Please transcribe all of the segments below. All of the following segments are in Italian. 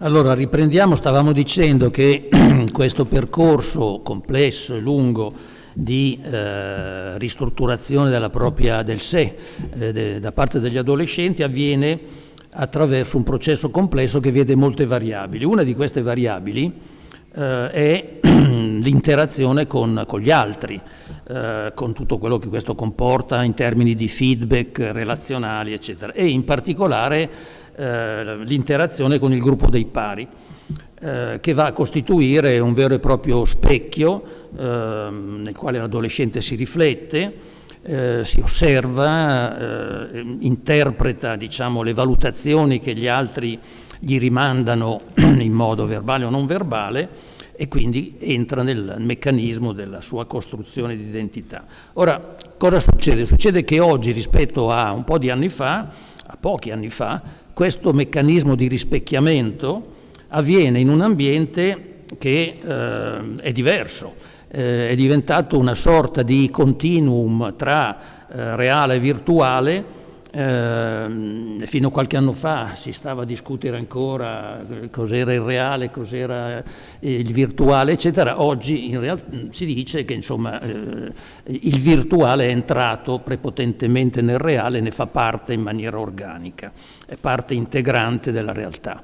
Allora, riprendiamo, stavamo dicendo che questo percorso complesso e lungo di eh, ristrutturazione della propria, del sé eh, de, da parte degli adolescenti avviene attraverso un processo complesso che vede molte variabili. Una di queste variabili eh, è l'interazione con, con, gli altri, eh, con tutto quello che questo comporta in termini di feedback relazionali, eccetera, e in particolare eh, l'interazione con il gruppo dei pari, eh, che va a costituire un vero e proprio specchio eh, nel quale l'adolescente si riflette, eh, si osserva, eh, interpreta diciamo, le valutazioni che gli altri gli rimandano in modo verbale o non verbale e quindi entra nel meccanismo della sua costruzione di identità. Ora, cosa succede? Succede che oggi rispetto a un po' di anni fa, a pochi anni fa, questo meccanismo di rispecchiamento avviene in un ambiente che eh, è diverso, eh, è diventato una sorta di continuum tra eh, reale e virtuale eh, fino a qualche anno fa si stava a discutere ancora eh, cos'era il reale, cos'era eh, il virtuale, eccetera. Oggi in realtà si dice che insomma, eh, il virtuale è entrato prepotentemente nel reale ne fa parte in maniera organica, è parte integrante della realtà.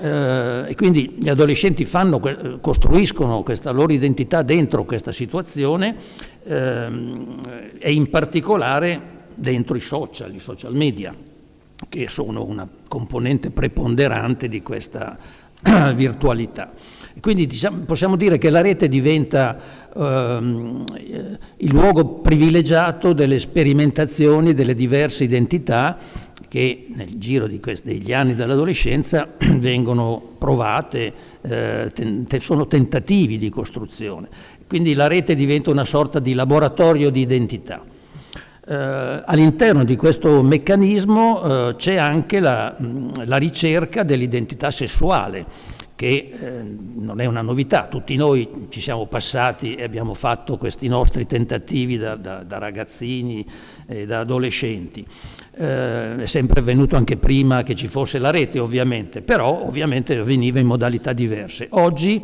Eh, e quindi gli adolescenti fanno, costruiscono questa loro identità dentro questa situazione ehm, e in particolare dentro i social, i social media, che sono una componente preponderante di questa virtualità. Quindi diciamo, possiamo dire che la rete diventa ehm, il luogo privilegiato delle sperimentazioni delle diverse identità che nel giro degli anni dell'adolescenza vengono provate, eh, ten, sono tentativi di costruzione. Quindi la rete diventa una sorta di laboratorio di identità. Eh, all'interno di questo meccanismo eh, c'è anche la, la ricerca dell'identità sessuale, che eh, non è una novità, tutti noi ci siamo passati e abbiamo fatto questi nostri tentativi da, da, da ragazzini e da adolescenti. Eh, è sempre avvenuto anche prima che ci fosse la rete ovviamente, però ovviamente avveniva in modalità diverse. Oggi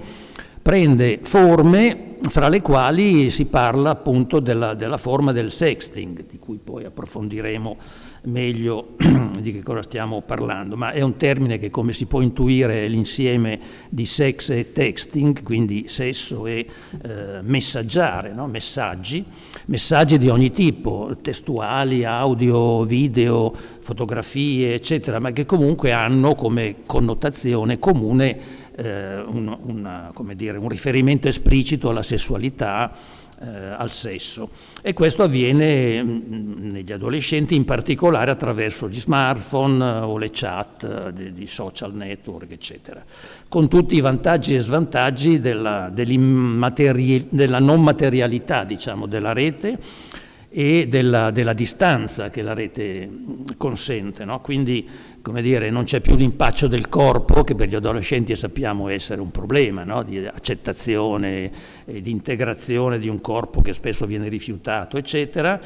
prende forme fra le quali si parla appunto della, della, forma del sexting, di cui poi approfondiremo meglio di che cosa stiamo parlando, ma è un termine che come si può intuire è l'insieme di sex e texting, quindi sesso e eh, messaggiare, no? messaggi, messaggi di ogni tipo, testuali, audio, video, fotografie, eccetera, ma che comunque hanno come connotazione comune eh, un, una, dire, un, riferimento esplicito alla sessualità, eh, al sesso. E questo avviene mh, mm, negli adolescenti in particolare attraverso gli smartphone eh, o le chat eh, di, di, social network, eccetera, con tutti i vantaggi e svantaggi della, della non materialità diciamo, della rete e della, della, distanza che la rete consente. No? Quindi come dire, non c'è più l'impaccio del corpo, che per gli adolescenti sappiamo essere un problema, no? di accettazione e di integrazione di un corpo che spesso viene rifiutato, eccetera,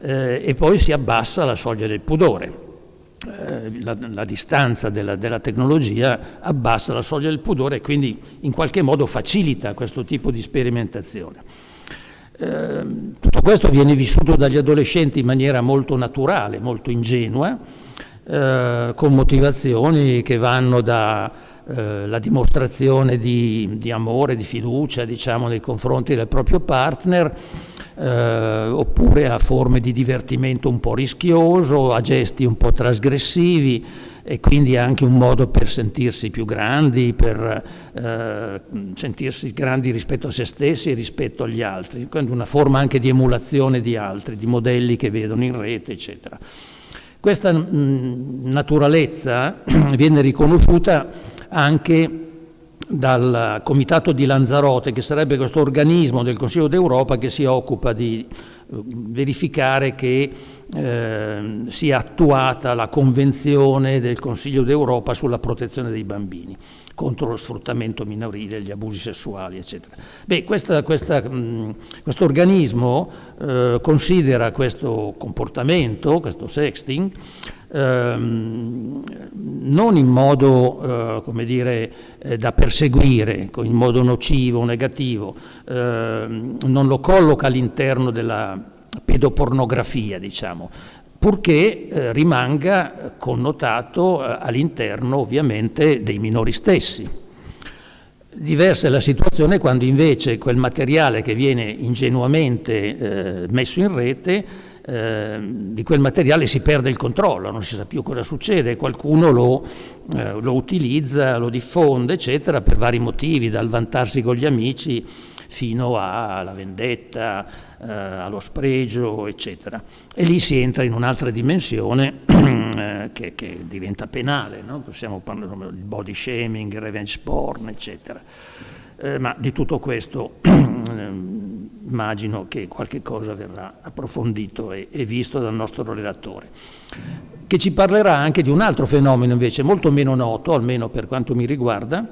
eh, e poi si abbassa la soglia del pudore. Eh, la, la, distanza della, della, tecnologia abbassa la soglia del pudore e quindi in qualche modo facilita questo tipo di sperimentazione. Eh, tutto questo viene vissuto dagli adolescenti in maniera molto naturale, molto ingenua, eh, con motivazioni che vanno dalla eh, dimostrazione di, di, amore, di fiducia diciamo, nei confronti del proprio partner, eh, oppure a forme di divertimento un po' rischioso, a gesti un po' trasgressivi e quindi anche un modo per sentirsi più grandi, per eh, sentirsi grandi rispetto a se stessi e rispetto agli altri, quindi una forma anche di emulazione di altri, di modelli che vedono in rete, eccetera. Questa mh, naturalezza viene riconosciuta anche dal Comitato di Lanzarote, che sarebbe questo organismo del Consiglio d'Europa che si occupa di uh, verificare che eh, sia attuata la Convenzione del Consiglio d'Europa sulla protezione dei bambini contro lo sfruttamento minorile, gli abusi sessuali, eccetera. Beh, questa, questa, mh, questo organismo eh, considera questo comportamento, questo sexting, ehm, non in modo, eh, come dire, eh, da perseguire, in modo nocivo, negativo, ehm, non lo colloca all'interno della pedopornografia, diciamo, purché eh, rimanga connotato eh, all'interno ovviamente dei minori stessi. Diversa è la situazione quando invece quel materiale che viene ingenuamente eh, messo in rete, eh, di quel materiale si perde il controllo, non si sa più cosa succede, qualcuno lo, eh, lo utilizza, lo diffonde, eccetera, per vari motivi, dal vantarsi con gli amici fino alla vendetta, eh, allo spregio, eccetera. E lì si entra in un'altra dimensione eh, che, che, diventa penale, no? possiamo parlare del body shaming, revenge porn, eccetera. Eh, ma di tutto questo immagino che qualche cosa verrà approfondito e, e visto dal nostro relatore che ci parlerà anche di un altro fenomeno invece molto meno noto, almeno per quanto mi riguarda,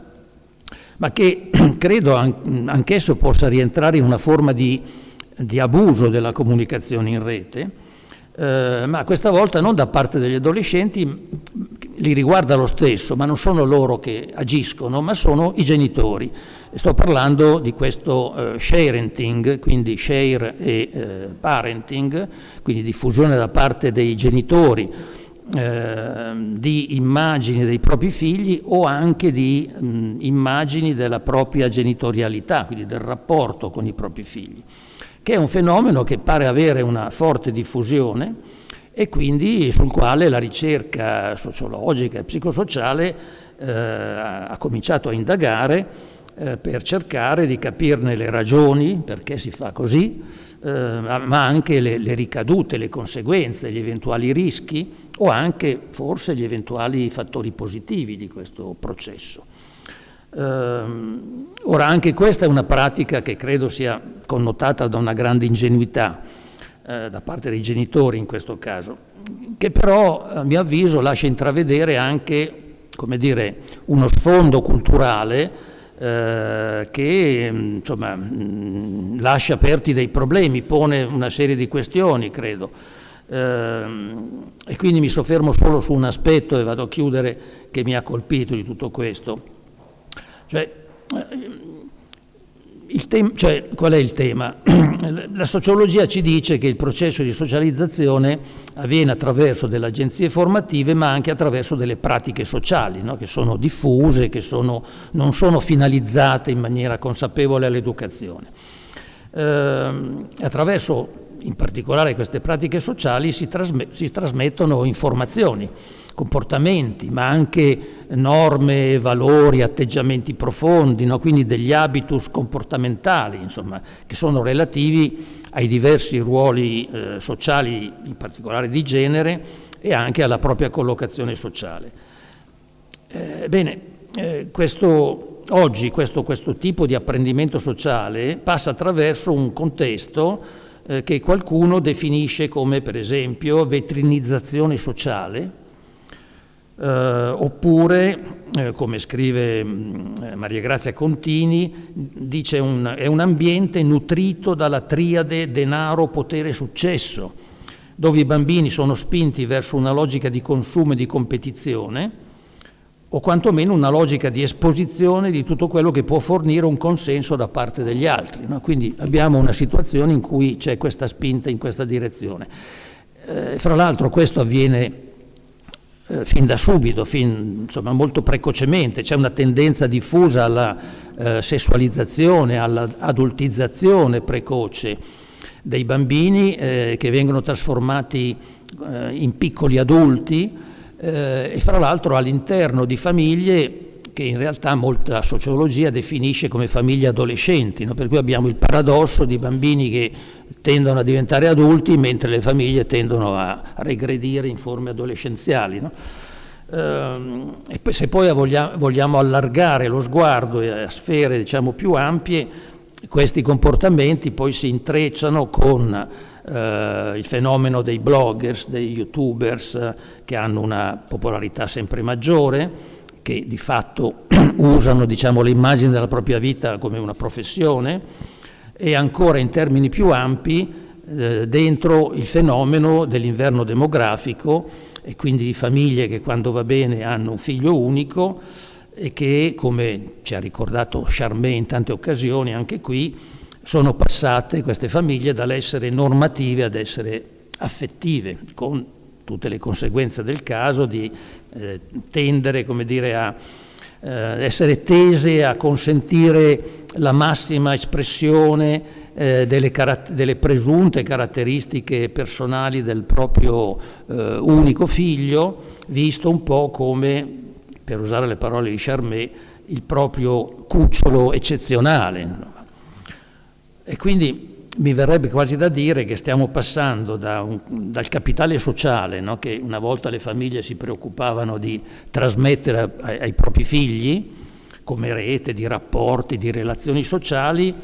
ma che credo anch'esso possa rientrare in una forma di, di abuso della comunicazione in rete, eh, ma questa volta non da parte degli adolescenti, li riguarda lo stesso, ma non sono loro che agiscono, ma sono i genitori. Sto parlando di questo eh, sharenting, quindi share e eh, parenting, quindi diffusione da parte dei genitori eh, di immagini dei propri figli o anche di mh, immagini della propria genitorialità, quindi del rapporto con i propri figli, che è un fenomeno che pare avere una forte diffusione e quindi sul quale la ricerca sociologica e psicosociale eh, ha cominciato a indagare eh, per cercare di capirne le ragioni, perché si fa così, eh, ma anche le, le ricadute, le conseguenze, gli eventuali rischi o anche forse gli eventuali fattori positivi di questo processo. Um, ora anche questa è una pratica che credo sia connotata da una grande ingenuità eh, da parte dei genitori in questo caso, che però a mio avviso lascia intravedere anche dire, uno sfondo culturale eh, che insomma, mh, lascia aperti dei problemi, pone una serie di questioni, credo. Ehm, e quindi mi soffermo solo su un aspetto e vado a chiudere che mi ha colpito di tutto questo. Cioè, eh, cioè, qual è il tema? La sociologia ci dice che il processo di socializzazione avviene attraverso delle agenzie formative ma anche attraverso delle pratiche sociali no? che sono diffuse, che sono, non sono finalizzate in maniera consapevole all'educazione. Eh, attraverso in particolare queste pratiche sociali si, trasme si trasmettono informazioni, comportamenti, ma anche norme, valori, atteggiamenti profondi, no? quindi degli habitus comportamentali, insomma, che sono relativi ai diversi ruoli eh, sociali, in particolare di genere, e anche alla propria collocazione sociale. Eh, bene, eh, questo, oggi questo, questo tipo di apprendimento sociale passa attraverso un contesto eh, che qualcuno definisce come per esempio vetrinizzazione sociale, eh, oppure, eh, come scrive mm, Maria Grazia Contini, dice un, è un ambiente nutrito dalla triade denaro, potere, successo, dove i bambini sono spinti verso una logica di consumo e di competizione, o quantomeno una logica di esposizione di tutto quello che può fornire un consenso da parte degli altri. No? Quindi abbiamo una situazione in cui c'è questa spinta in questa direzione. Eh, fra l'altro questo avviene eh, fin da subito, fin, insomma, molto precocemente, c'è una tendenza diffusa alla eh, sessualizzazione, all'adultizzazione precoce dei bambini eh, che vengono trasformati eh, in piccoli adulti, eh, e fra l'altro all'interno di famiglie che in realtà molta sociologia definisce come famiglie adolescenti, no? per cui abbiamo il paradosso di bambini che tendono a diventare adulti mentre le famiglie tendono a regredire in forme adolescenziali. No? Ehm, e se poi vogliamo, allargare lo sguardo a sfere diciamo, più ampie, questi comportamenti poi si intrecciano con eh, il fenomeno dei bloggers, dei youtubers eh, che hanno una popolarità sempre maggiore, che di fatto usano diciamo, le immagini della propria vita come una professione e ancora in termini più ampi eh, dentro il fenomeno dell'inverno demografico e quindi di famiglie che quando va bene hanno un figlio unico e che, come ci ha ricordato Charmé in tante occasioni, anche qui, sono passate queste famiglie dall'essere normative ad essere affettive, con tutte le conseguenze del caso di eh, tendere, dire, a eh, essere tese a consentire la massima espressione eh, delle, delle, presunte caratteristiche personali del proprio eh, unico figlio, visto un po' come, per usare le parole di Charmé, il proprio cucciolo eccezionale. E quindi mi verrebbe quasi da dire che stiamo passando da un, dal capitale sociale, no? che una volta le famiglie si preoccupavano di trasmettere ai, ai propri figli, come rete di rapporti, di relazioni sociali,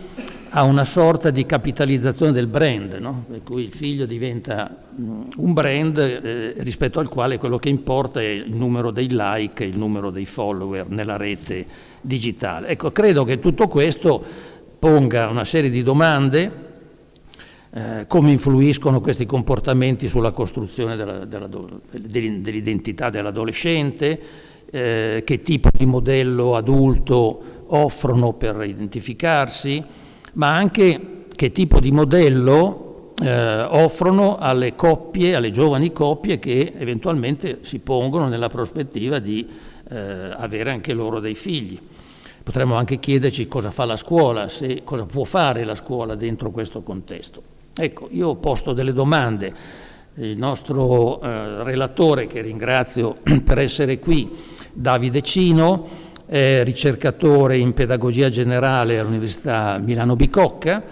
a una sorta di capitalizzazione del brand, no? per cui il figlio diventa un brand eh, rispetto al quale quello che importa è il numero dei like, il numero dei follower nella rete digitale. Ecco, credo che tutto questo ponga una serie di domande, eh, come influiscono questi comportamenti sulla costruzione dell'identità dell'adolescente, eh, che tipo di modello adulto offrono per identificarsi, ma anche che tipo di modello eh, offrono alle coppie, alle giovani coppie che eventualmente si pongono nella prospettiva di eh, avere anche loro dei figli. Potremmo anche chiederci cosa fa la scuola, se, cosa può fare la scuola dentro questo contesto. Ecco, io ho posto delle domande, il nostro eh, relatore, che ringrazio per essere qui, Davide Cino, è ricercatore in pedagogia generale all'Università Milano Bicocca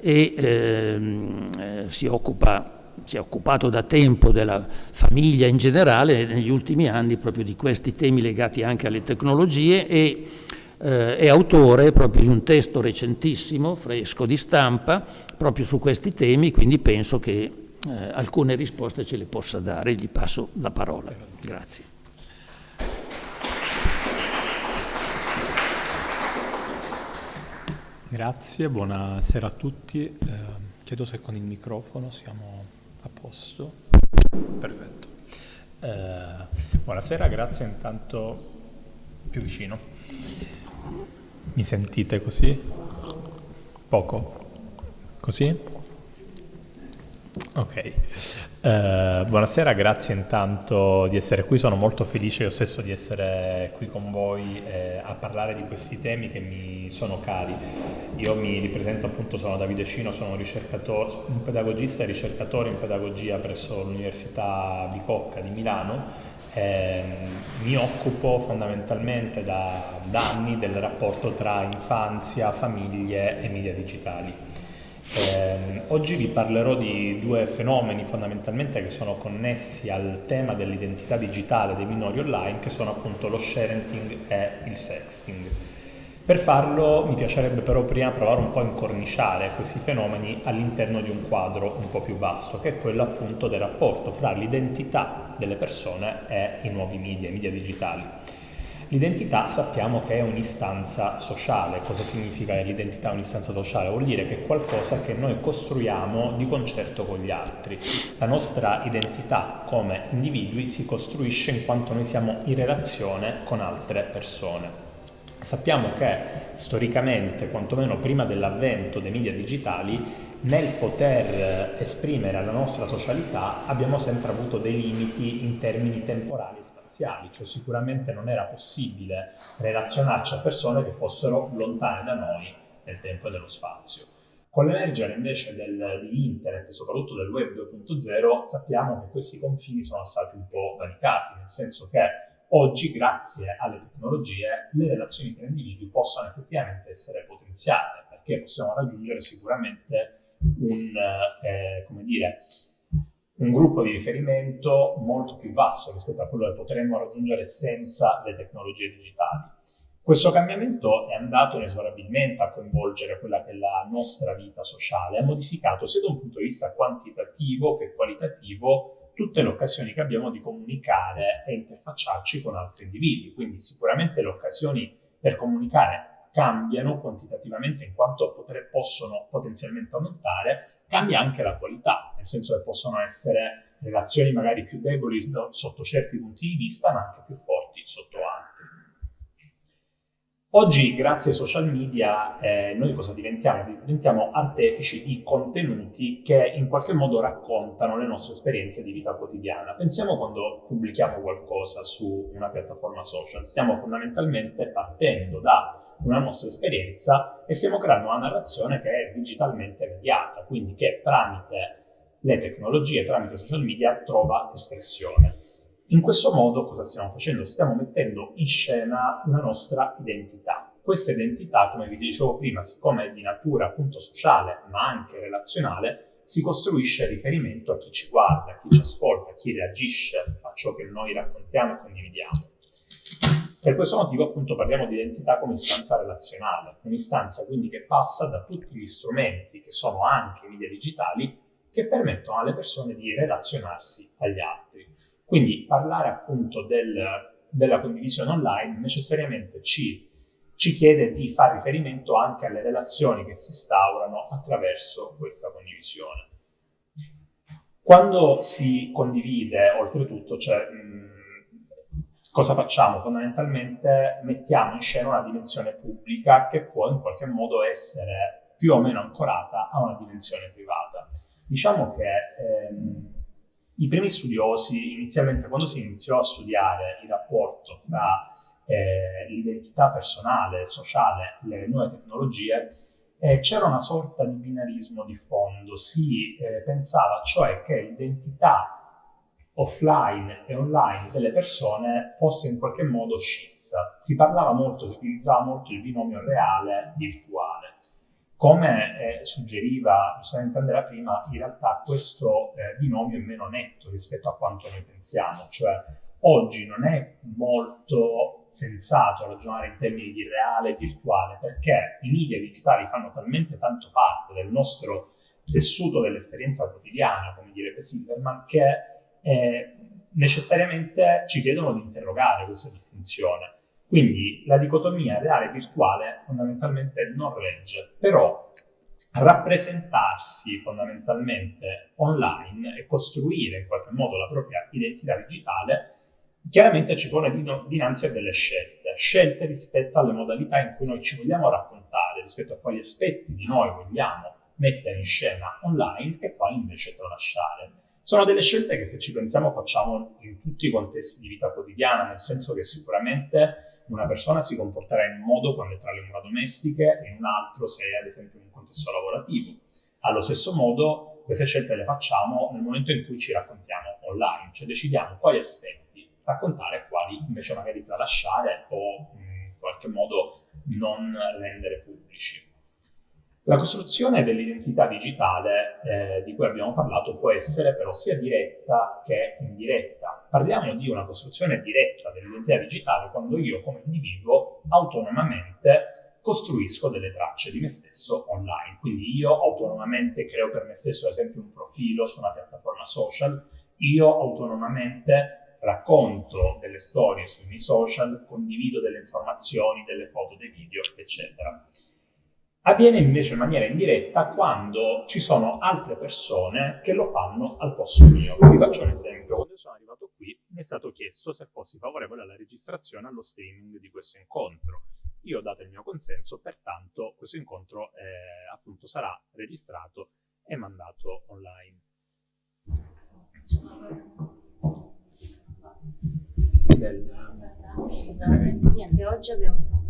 e ehm, eh, si occupa si è occupato da tempo della famiglia in generale negli ultimi anni proprio di questi temi legati anche alle tecnologie e eh, è autore proprio di un testo recentissimo, fresco di stampa, proprio su questi temi, quindi penso che eh, alcune risposte ce le possa dare. Gli passo la parola. Grazie. Grazie, buonasera a tutti. Eh, chiedo se con il microfono siamo a posto. Perfetto. Eh, buonasera, grazie intanto più vicino. Mi sentite così? Poco? Così? Ok. Uh, buonasera, grazie intanto di essere qui, sono molto felice io stesso di essere qui con voi eh, a parlare di questi temi che mi sono cari. Io mi ripresento appunto, sono Davide Cino, sono un pedagogista e ricercatore in pedagogia presso l'Università Bicocca di Milano eh, mi occupo fondamentalmente da, da, anni del rapporto tra infanzia, famiglie e media digitali. Eh, oggi vi parlerò di due fenomeni fondamentalmente che sono connessi al tema dell'identità digitale dei minori online che sono appunto lo sharenting e il sexting. Per farlo mi piacerebbe però prima provare un po' a incorniciare questi fenomeni all'interno di un quadro un po' più vasto, che è quello appunto del rapporto fra l'identità delle persone e i nuovi media, i media digitali. L'identità sappiamo che è un'istanza sociale. Cosa significa l'identità un'istanza sociale? Vuol dire che è qualcosa che noi costruiamo di concerto con gli altri. La nostra identità come individui si costruisce in quanto noi siamo in relazione con altre persone. Sappiamo che storicamente, quantomeno prima dell'avvento dei media digitali, nel poter esprimere la nostra socialità abbiamo sempre avuto dei limiti in termini temporali e spaziali, cioè sicuramente non era possibile relazionarci a persone che fossero lontane da noi nel tempo e nello spazio. Con l'emergere invece del, di internet soprattutto del web 2.0 sappiamo che questi confini sono stati un po' valicati, nel senso che Oggi, grazie alle tecnologie, le relazioni tra individui possono effettivamente essere potenziate, perché possiamo raggiungere sicuramente un, eh, come dire, un gruppo di riferimento molto più vasto rispetto a quello che potremmo raggiungere senza le tecnologie digitali. Questo cambiamento è andato inesorabilmente a coinvolgere quella che è la nostra vita sociale, ha modificato sia da un punto di vista quantitativo che qualitativo tutte le occasioni che abbiamo di comunicare e interfacciarci con altri individui. Quindi sicuramente le occasioni per comunicare cambiano quantitativamente in quanto potre, possono potenzialmente aumentare, cambia anche la qualità, nel senso che possono essere relazioni magari più deboli sotto certi punti di vista, ma anche più forti sotto altri. Oggi, grazie ai social media, eh, noi cosa diventiamo? Diventiamo artefici di contenuti che in qualche modo raccontano le nostre esperienze di vita quotidiana. Pensiamo quando pubblichiamo qualcosa su una piattaforma social, stiamo fondamentalmente partendo da una nostra esperienza e stiamo creando una narrazione che è digitalmente mediata, quindi che tramite le tecnologie, tramite social media, trova espressione. In questo modo cosa stiamo facendo? Stiamo mettendo in scena una nostra identità. Questa identità, come vi dicevo prima, siccome è di natura appunto sociale ma anche relazionale, si costruisce riferimento a chi ci guarda, a chi ci ascolta, a chi reagisce a ciò che noi raccontiamo e condividiamo. Per questo motivo appunto parliamo di identità come istanza relazionale, un'istanza quindi che passa da tutti gli strumenti che sono anche media digitali che permettono alle persone di relazionarsi agli altri. Quindi parlare appunto del, della condivisione online necessariamente ci, ci chiede di fare riferimento anche alle relazioni che si instaurano attraverso questa condivisione. Quando si condivide, oltretutto, cioè, cosa facciamo? Fondamentalmente mettiamo in scena una dimensione pubblica che può in qualche modo essere più o meno ancorata a una dimensione privata. Diciamo che ehm, i primi studiosi, inizialmente quando si iniziò a studiare il rapporto fra eh, l'identità personale, sociale e le nuove tecnologie, eh, c'era una sorta di binarismo di fondo. Si eh, pensava cioè che l'identità offline e online delle persone fosse in qualche modo scissa. Si parlava molto, si utilizzava molto il binomio reale-virtuale. Come eh, suggeriva giustamente Andrea prima, in realtà questo eh, binomio è meno netto rispetto a quanto noi pensiamo, cioè oggi non è molto sensato ragionare in termini di reale e virtuale perché i media digitali fanno talmente tanto parte del nostro tessuto dell'esperienza quotidiana, come direbbe Silverman, che eh, necessariamente ci chiedono di interrogare questa distinzione. Quindi la dicotomia reale-virtuale fondamentalmente non regge, però rappresentarsi fondamentalmente online e costruire in qualche modo la propria identità digitale chiaramente ci pone dinanzi a delle scelte, scelte rispetto alle modalità in cui noi ci vogliamo raccontare, rispetto a quali aspetti di noi vogliamo mettere in scena online e quali invece tralasciare. Sono delle scelte che se ci pensiamo facciamo in tutti i contesti di vita quotidiana, nel senso che sicuramente una persona si comporterà in un modo quando è tra le mura domestiche e in un altro se è ad esempio in un contesto lavorativo. Allo stesso modo queste scelte le facciamo nel momento in cui ci raccontiamo online, cioè decidiamo quali aspetti raccontare e quali invece magari tralasciare o in qualche modo non rendere pubblici. La costruzione dell'identità digitale eh, di cui abbiamo parlato può essere però sia diretta che indiretta. Parliamo di una costruzione diretta dell'identità digitale quando io come individuo autonomamente costruisco delle tracce di me stesso online. Quindi io autonomamente creo per me stesso ad esempio un profilo su una piattaforma social, io autonomamente racconto delle storie sui miei social, condivido delle informazioni, delle foto, dei video, eccetera. Avviene invece in maniera indiretta quando ci sono altre persone che lo fanno al posto mio. Vi faccio un esempio. Quando sono arrivato qui mi è stato chiesto se fossi favorevole alla registrazione allo streaming di questo incontro. Io ho dato il mio consenso, pertanto questo incontro eh, appunto sarà registrato e mandato online. Del... Niente, oggi abbiamo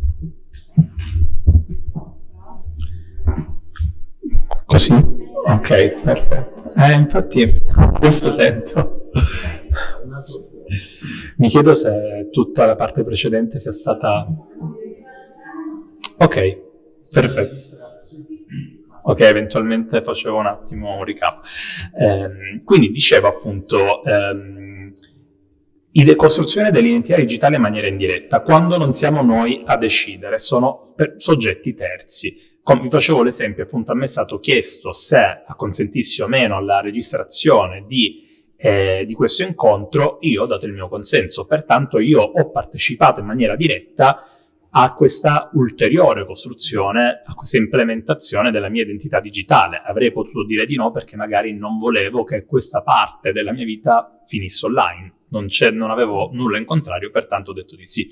Così? Ok, perfetto. Eh, infatti, questo sento. Mi chiedo se tutta la parte precedente sia stata... Ok, perfetto. Ok, eventualmente facevo un attimo un recap. Eh, quindi dicevo appunto, ehm, Costruzione dell'identità digitale in maniera indiretta, quando non siamo noi a decidere, sono soggetti terzi. Come vi facevo l'esempio, appunto a me è stato chiesto se acconsentissi o meno alla registrazione di, eh, di questo incontro, io ho dato il mio consenso, pertanto io ho partecipato in maniera diretta a questa ulteriore costruzione, a questa implementazione della mia identità digitale. Avrei potuto dire di no perché magari non volevo che questa parte della mia vita finisse online non, non avevo nulla in contrario, pertanto ho detto di sì.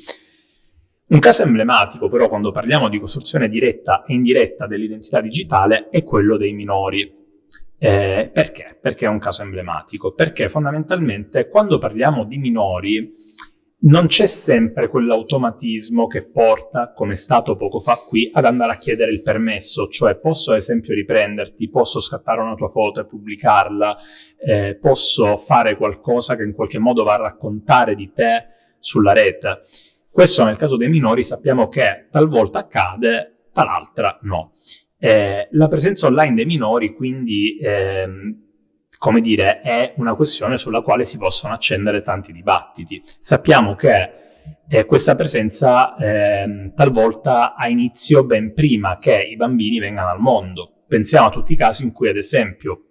Un caso emblematico però quando parliamo di costruzione diretta e indiretta dell'identità digitale è quello dei minori. Eh, perché? Perché è un caso emblematico? Perché fondamentalmente quando parliamo di minori non c'è sempre quell'automatismo che porta, come è stato poco fa qui, ad andare a chiedere il permesso, cioè posso ad esempio riprenderti, posso scattare una tua foto e pubblicarla, eh, posso fare qualcosa che in qualche modo va a raccontare di te sulla rete. Questo nel caso dei minori sappiamo che talvolta accade, tal'altra no. Eh, la presenza online dei minori quindi ehm, come dire, è una questione sulla quale si possono accendere tanti dibattiti. Sappiamo che eh, questa presenza eh, talvolta ha inizio ben prima che i bambini vengano al mondo. Pensiamo a tutti i casi in cui, ad esempio,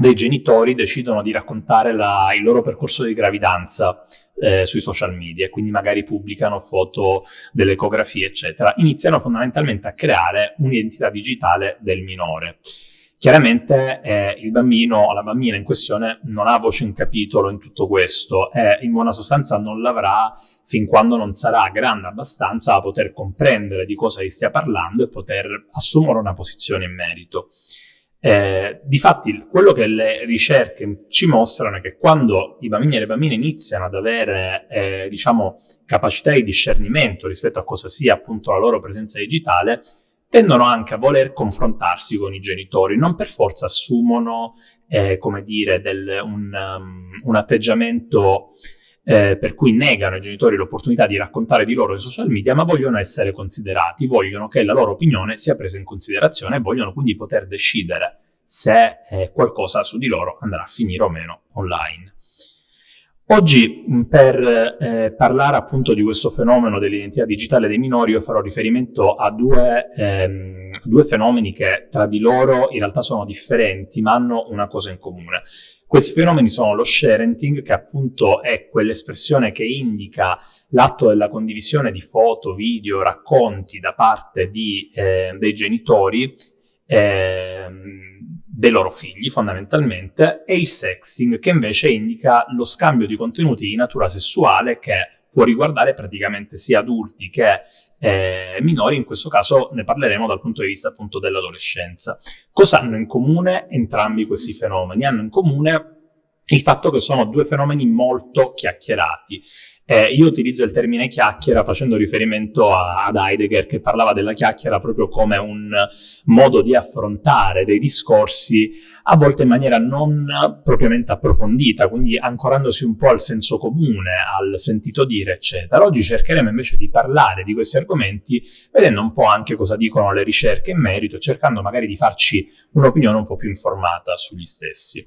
dei genitori decidono di raccontare la, il loro percorso di gravidanza eh, sui social media, quindi magari pubblicano foto delle ecografie, eccetera. Iniziano fondamentalmente a creare un'identità digitale del minore. Chiaramente eh, il bambino o la bambina in questione non ha voce in capitolo in tutto questo e in buona sostanza non l'avrà fin quando non sarà grande abbastanza da poter comprendere di cosa gli stia parlando e poter assumere una posizione in merito. Eh, difatti, quello che le ricerche ci mostrano è che quando i bambini e le bambine iniziano ad avere, eh, diciamo, capacità di discernimento rispetto a cosa sia appunto la loro presenza digitale, tendono anche a voler confrontarsi con i genitori, non per forza assumono, eh, come dire, del, un, um, un, atteggiamento eh, per cui negano ai genitori l'opportunità di raccontare di loro ai social media, ma vogliono essere considerati, vogliono che la loro opinione sia presa in considerazione e vogliono quindi poter decidere se eh, qualcosa su di loro andrà a finire o meno online. Oggi per eh, parlare appunto di questo fenomeno dell'identità digitale dei minori io farò riferimento a due, ehm, due, fenomeni che tra di loro in realtà sono differenti ma hanno una cosa in comune. Questi fenomeni sono lo sharenting che appunto è quell'espressione che indica l'atto della condivisione di foto, video, racconti da parte di, eh, dei genitori ehm, dei loro figli fondamentalmente e il sexting che invece indica lo scambio di contenuti di natura sessuale che può riguardare praticamente sia adulti che eh, minori, in questo caso ne parleremo dal punto di vista appunto dell'adolescenza. Cosa hanno in comune entrambi questi fenomeni? Hanno in comune il fatto che sono due fenomeni molto chiacchierati. Eh, io utilizzo il termine chiacchiera facendo riferimento a, ad Heidegger che parlava della chiacchiera proprio come un modo di affrontare dei discorsi a volte in maniera non propriamente approfondita, quindi ancorandosi un po' al senso comune, al sentito dire, eccetera. Oggi cercheremo invece di parlare di questi argomenti vedendo un po' anche cosa dicono le ricerche in merito, cercando magari di farci un'opinione un po' più informata sugli stessi.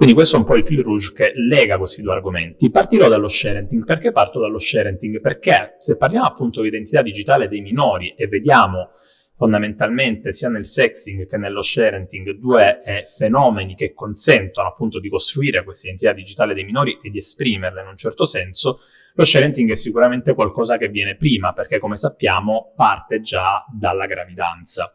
Quindi questo è un po' il fil rouge che lega questi due argomenti. Partirò dallo sharenting. Perché parto dallo sharenting? Perché se parliamo appunto di identità digitale dei minori e vediamo fondamentalmente sia nel sexing che nello sharenting due eh, fenomeni che consentono appunto di costruire questa identità digitale dei minori e di esprimerla in un certo senso, lo sharenting è sicuramente qualcosa che viene prima perché come sappiamo parte già dalla gravidanza.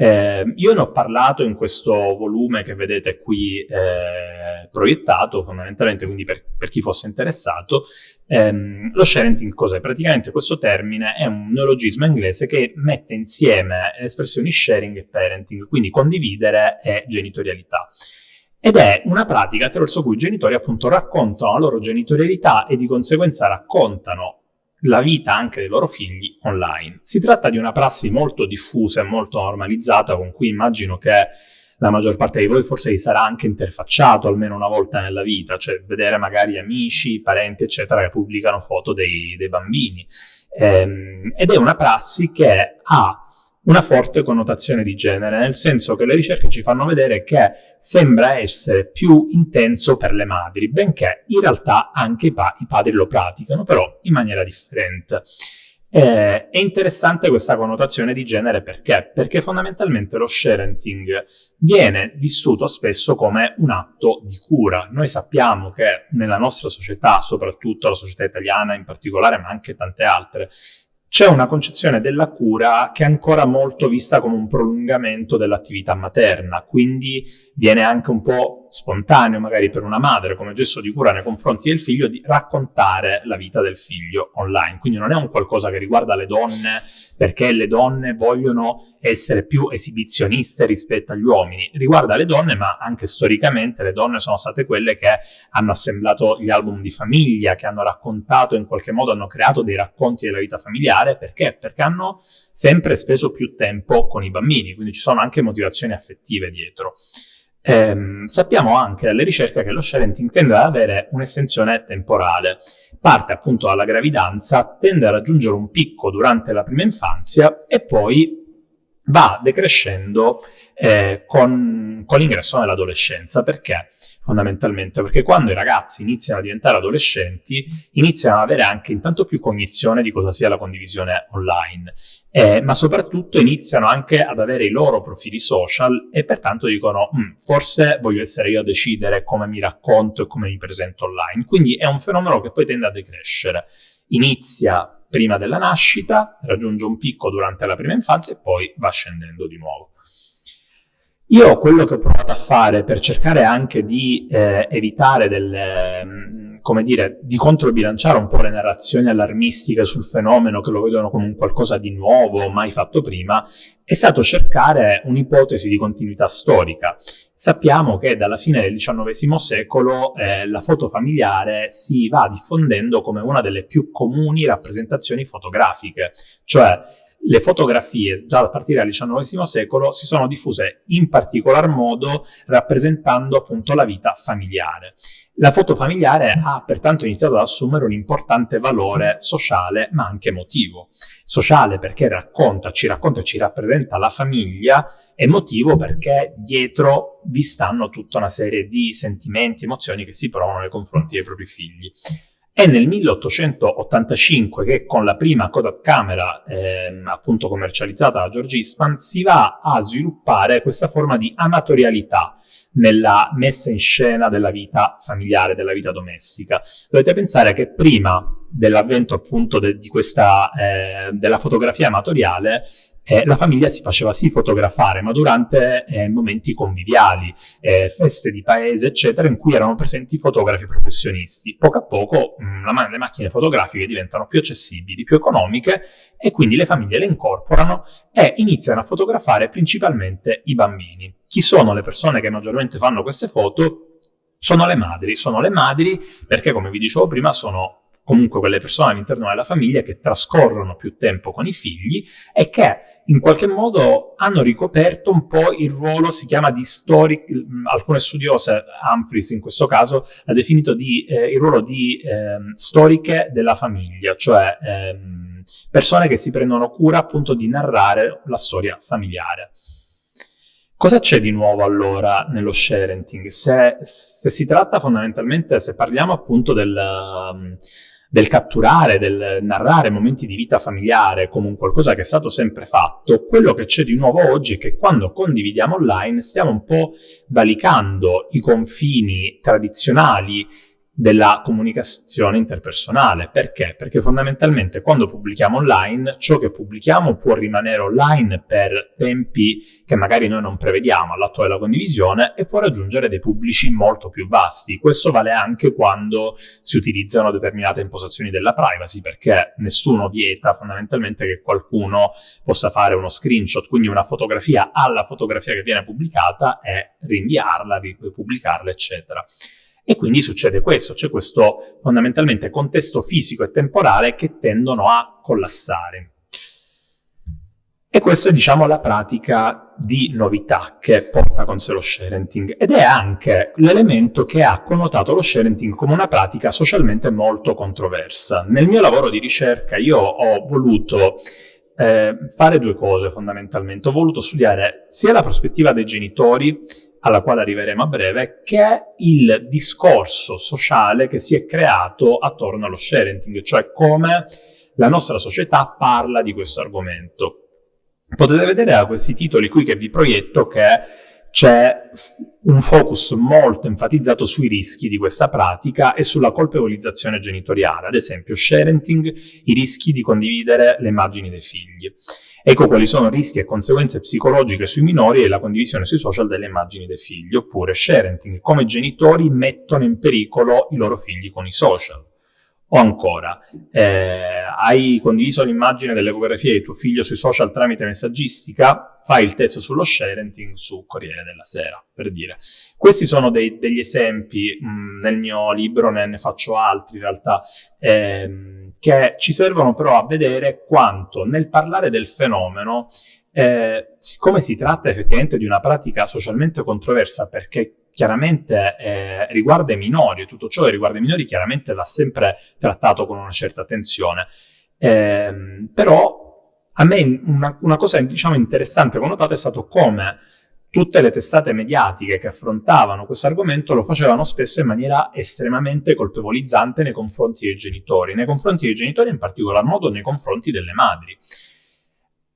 Eh, io ne ho parlato in questo volume che vedete qui eh, proiettato, fondamentalmente, quindi per, per chi fosse interessato. Ehm, lo sharenting cos'è? Praticamente questo termine è un neologismo inglese che mette insieme le espressioni sharing e parenting, quindi condividere e genitorialità. Ed è una pratica attraverso cui i genitori appunto raccontano la loro genitorialità e di conseguenza raccontano la vita anche dei loro figli online. Si tratta di una prassi molto diffusa e molto normalizzata con cui immagino che la maggior parte di voi forse vi sarà anche interfacciato almeno una volta nella vita, cioè vedere magari amici, parenti, eccetera, che pubblicano foto dei, dei bambini. Ehm, ed è una prassi che ha una forte connotazione di genere, nel senso che le ricerche ci fanno vedere che sembra essere più intenso per le madri, benché in realtà anche i, pa i padri lo praticano, però in maniera differente. Eh, è interessante questa connotazione di genere perché? Perché fondamentalmente lo sharenting viene vissuto spesso come un atto di cura. Noi sappiamo che nella nostra società, soprattutto la società italiana in particolare, ma anche tante altre, c'è una concezione della cura che è ancora molto vista come un prolungamento dell'attività materna, quindi viene anche un po' spontaneo magari per una madre come gesto di cura nei confronti del figlio di raccontare la vita del figlio online, quindi non è un qualcosa che riguarda le donne perché le donne vogliono essere più esibizioniste rispetto agli uomini, riguarda le donne ma anche storicamente le donne sono state quelle che hanno assemblato gli album di famiglia, che hanno raccontato in qualche modo, hanno creato dei racconti della vita familiare familiare, perché? Perché hanno sempre speso più tempo con i bambini, quindi ci sono anche motivazioni affettive dietro. Eh, sappiamo anche dalle ricerche che lo sharenting tende ad avere un'estensione temporale. Parte appunto dalla gravidanza, tende a raggiungere un picco durante la prima infanzia e poi va decrescendo eh, con, con l'ingresso nell'adolescenza. Perché? Fondamentalmente perché quando i ragazzi iniziano a diventare adolescenti, iniziano ad avere anche intanto più cognizione di cosa sia la condivisione online, eh, ma soprattutto iniziano anche ad avere i loro profili social e pertanto dicono mm, forse voglio essere io a decidere come mi racconto e come mi presento online. Quindi è un fenomeno che poi tende a decrescere. Inizia prima della nascita, raggiunge un picco durante la prima infanzia e poi va scendendo di nuovo. Io quello che ho provato a fare per cercare anche di eh, evitare delle, mm, come dire, di controbilanciare un po' le narrazioni allarmistiche sul fenomeno che lo vedono come un qualcosa di nuovo, mai fatto prima, è stato cercare un'ipotesi di continuità storica. Sappiamo che dalla fine del XIX secolo eh, la foto familiare si va diffondendo come una delle più comuni rappresentazioni fotografiche, cioè le fotografie già a partire dal XIX secolo si sono diffuse in particolar modo rappresentando appunto la vita familiare. La foto familiare ha pertanto iniziato ad assumere un importante valore sociale ma anche emotivo. Sociale perché racconta, ci racconta e ci rappresenta la famiglia, emotivo perché dietro vi stanno tutta una serie di sentimenti, emozioni che si provano nei confronti dei propri figli. È nel 1885 che con la prima Kodak camera eh, appunto commercializzata da George Eastman si va a sviluppare questa forma di amatorialità nella messa in scena della vita familiare, della vita domestica. Dovete pensare che prima dell'avvento appunto de, di questa, eh, della fotografia amatoriale, eh, la famiglia si faceva sì fotografare, ma durante eh, momenti conviviali, eh, feste di paese, eccetera, in cui erano presenti fotografi professionisti. Poco a poco mh, mm, la, le macchine fotografiche diventano più accessibili, più economiche e quindi le famiglie le incorporano e iniziano a fotografare principalmente i bambini. Chi sono le persone che maggiormente fanno queste foto? Sono le madri, sono le madri perché come vi dicevo prima sono comunque quelle persone all'interno della famiglia che trascorrono più tempo con i figli e che in qualche modo hanno ricoperto un po' il ruolo, si chiama di storic, alcune studiose, Humphries in questo caso, ha definito di, eh, il ruolo di eh, storiche della famiglia, cioè ehm, persone che si prendono cura appunto di narrare la storia familiare. Cosa c'è di nuovo allora nello sharenting? Se, se, si tratta fondamentalmente, se parliamo appunto del... Um, del catturare, del narrare momenti di vita familiare come un qualcosa che è stato sempre fatto, quello che c'è di nuovo oggi è che quando condividiamo online stiamo un po' valicando i confini tradizionali della comunicazione interpersonale. Perché? Perché fondamentalmente quando pubblichiamo online, ciò che pubblichiamo può rimanere online per tempi che magari noi non prevediamo all'atto della condivisione e può raggiungere dei pubblici molto più vasti. Questo vale anche quando si utilizzano determinate impostazioni della privacy, perché nessuno vieta fondamentalmente che qualcuno possa fare uno screenshot, quindi una fotografia alla fotografia che viene pubblicata e rinviarla, ripubblicarla, eccetera. E quindi succede questo, c'è questo fondamentalmente contesto fisico e temporale che tendono a collassare. E questa è, diciamo, la pratica di novità che porta con sé lo sharenting ed è anche l'elemento che ha connotato lo sharenting come una pratica socialmente molto controversa. Nel mio lavoro di ricerca io ho voluto eh, fare due cose fondamentalmente. Ho voluto studiare sia la prospettiva dei genitori, alla quale arriveremo a breve, che il discorso sociale che si è creato attorno allo sharing, cioè come la nostra società parla di questo argomento. Potete vedere da questi titoli qui che vi proietto che c'è un focus molto enfatizzato sui rischi di questa pratica e sulla colpevolizzazione genitoriale, ad esempio sharenting, i rischi di condividere le immagini dei figli. Ecco quali sono rischi e conseguenze psicologiche sui minori e la condivisione sui social delle immagini dei figli, oppure sharenting, come genitori mettono in pericolo i loro figli con i social. O ancora, eh, hai condiviso l'immagine dell'ecografia di tuo figlio sui social tramite messaggistica? Fai il test sullo sharing su Corriere della Sera, per dire. Questi sono dei, degli esempi, mh, nel mio libro ne, ne, faccio altri in realtà, ehm, che ci servono però a vedere quanto nel parlare del fenomeno eh, siccome si tratta effettivamente di una pratica socialmente controversa perché chiaramente eh, riguarda i minori, tutto ciò che riguarda i minori chiaramente va sempre trattato con una certa attenzione. Eh, però a me una, una cosa diciamo, interessante che ho notato è stato come tutte le testate mediatiche che affrontavano questo argomento lo facevano spesso in maniera estremamente colpevolizzante nei confronti dei genitori, nei confronti dei genitori in particolar modo nei confronti delle madri.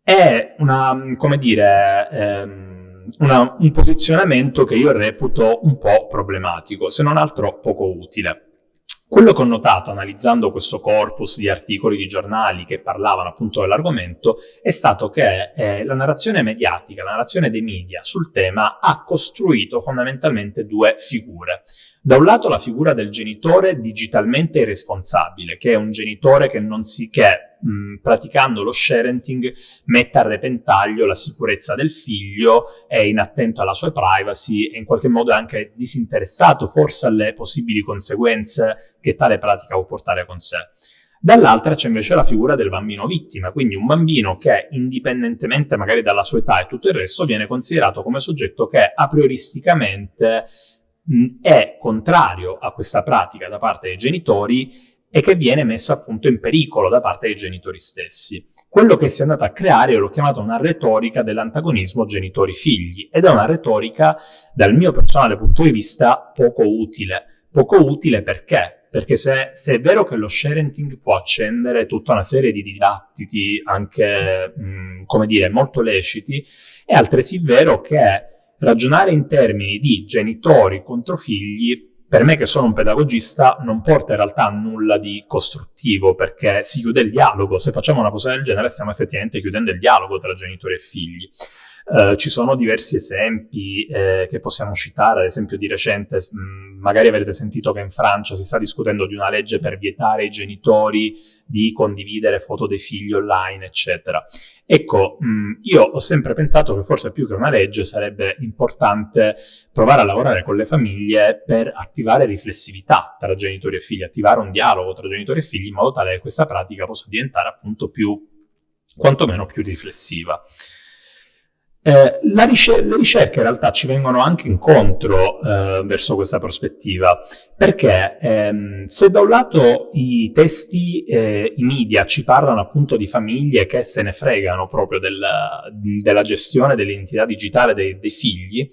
È una, come dire, ehm, una, un posizionamento che io reputo un po' problematico, se non altro poco utile. Quello che ho notato analizzando questo corpus di articoli di giornali che parlavano appunto dell'argomento è stato che eh, la narrazione mediatica, la narrazione dei media sul tema ha costruito fondamentalmente due figure. Da un lato la figura del genitore digitalmente irresponsabile, che è un genitore che non si che mh, praticando lo sharenting mette a repentaglio la sicurezza del figlio, è inattento alla sua privacy e in qualche modo è anche disinteressato forse alle possibili conseguenze che tale pratica può portare con sé. Dall'altra c'è invece la figura del bambino vittima, quindi un bambino che indipendentemente magari dalla sua età e tutto il resto viene considerato come soggetto che a prioristicamente è contrario a questa pratica da parte dei genitori e che viene messo appunto in pericolo da parte dei genitori stessi. Quello che si è andato a creare, io l'ho chiamato una retorica dell'antagonismo genitori-figli, ed è una retorica, dal mio personale punto di vista, poco utile. Poco utile perché? Perché se, se è vero che lo sharing può accendere tutta una serie di dibattiti anche, mh, come dire, molto leciti, è altresì vero che ragionare in termini di genitori contro figli, per me che sono un pedagogista, non porta in realtà a nulla di costruttivo, perché si chiude il dialogo. Se facciamo una cosa del genere stiamo effettivamente chiudendo il dialogo tra genitori e figli. Uh, ci sono diversi esempi eh, che possiamo citare, ad esempio di recente, mh, magari avrete sentito che in Francia si sta discutendo di una legge per vietare ai genitori di condividere foto dei figli online, eccetera. Ecco, mh, io ho sempre pensato che forse più che una legge sarebbe importante provare a lavorare con le famiglie per attivare riflessività tra genitori e figli, attivare un dialogo tra genitori e figli in modo tale che questa pratica possa diventare appunto più, quantomeno più riflessiva. Eh, ricer le ricerche in realtà ci vengono anche incontro eh, verso questa prospettiva, perché ehm, se da un lato i testi, eh, i media ci parlano appunto di famiglie che se ne fregano proprio della, della gestione dell'identità digitale dei, dei figli,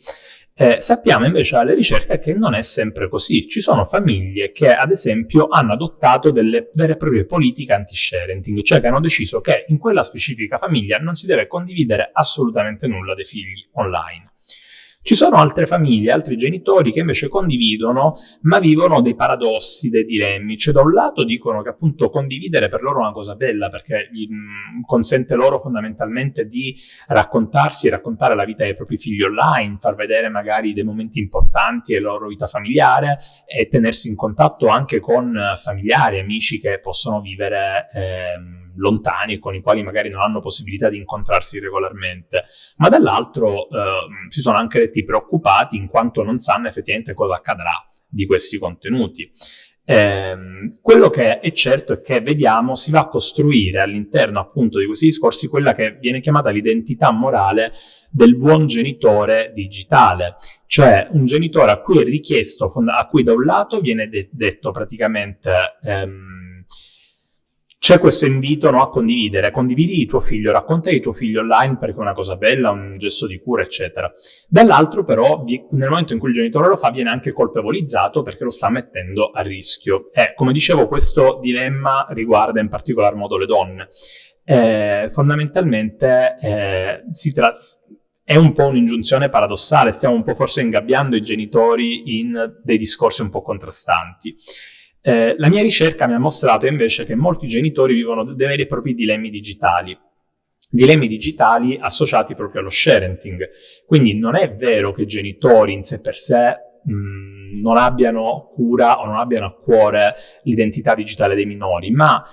eh, sappiamo invece dalle ricerche che non è sempre così. Ci sono famiglie che, ad esempio, hanno adottato delle vere e proprie politiche anti-sharing, cioè che hanno deciso che in quella specifica famiglia non si deve condividere assolutamente nulla dei figli online. Ci sono altre famiglie, altri genitori che invece condividono, ma vivono dei paradossi, dei dilemmi. Cioè, da un lato dicono che appunto condividere per loro è una cosa bella, perché gli, mh, consente loro fondamentalmente di raccontarsi e raccontare la vita dei propri figli online, far vedere magari dei momenti importanti della loro vita familiare e tenersi in contatto anche con familiari, amici che possono vivere... Eh, lontani con i quali magari non hanno possibilità di incontrarsi regolarmente, ma dall'altro eh, si sono anche detti preoccupati in quanto non sanno effettivamente cosa accadrà di questi contenuti. Eh, quello che è certo è che vediamo si va a costruire all'interno appunto di questi discorsi quella che viene chiamata l'identità morale del buon genitore digitale, cioè un genitore a cui è richiesto, a cui da un lato viene de detto praticamente ehm, c'è questo invito no, a condividere, condividi di tuo figlio, racconta di tuo figlio online perché è una cosa bella, un gesto di cura, eccetera. Dall'altro però, nel momento in cui il genitore lo fa, viene anche colpevolizzato perché lo sta mettendo a rischio. E, come dicevo, questo dilemma riguarda in particolar modo le donne. Eh, fondamentalmente eh, si è un po' un'ingiunzione paradossale, stiamo un po' forse ingabbiando i genitori in dei discorsi un po' contrastanti. Eh, la mia ricerca mi ha mostrato invece che molti genitori vivono dei veri e propri dilemmi digitali, dilemmi digitali associati proprio allo sharenting. Quindi non è vero che i genitori in sé per sé mh, non abbiano cura o non abbiano a cuore l'identità digitale dei minori, ma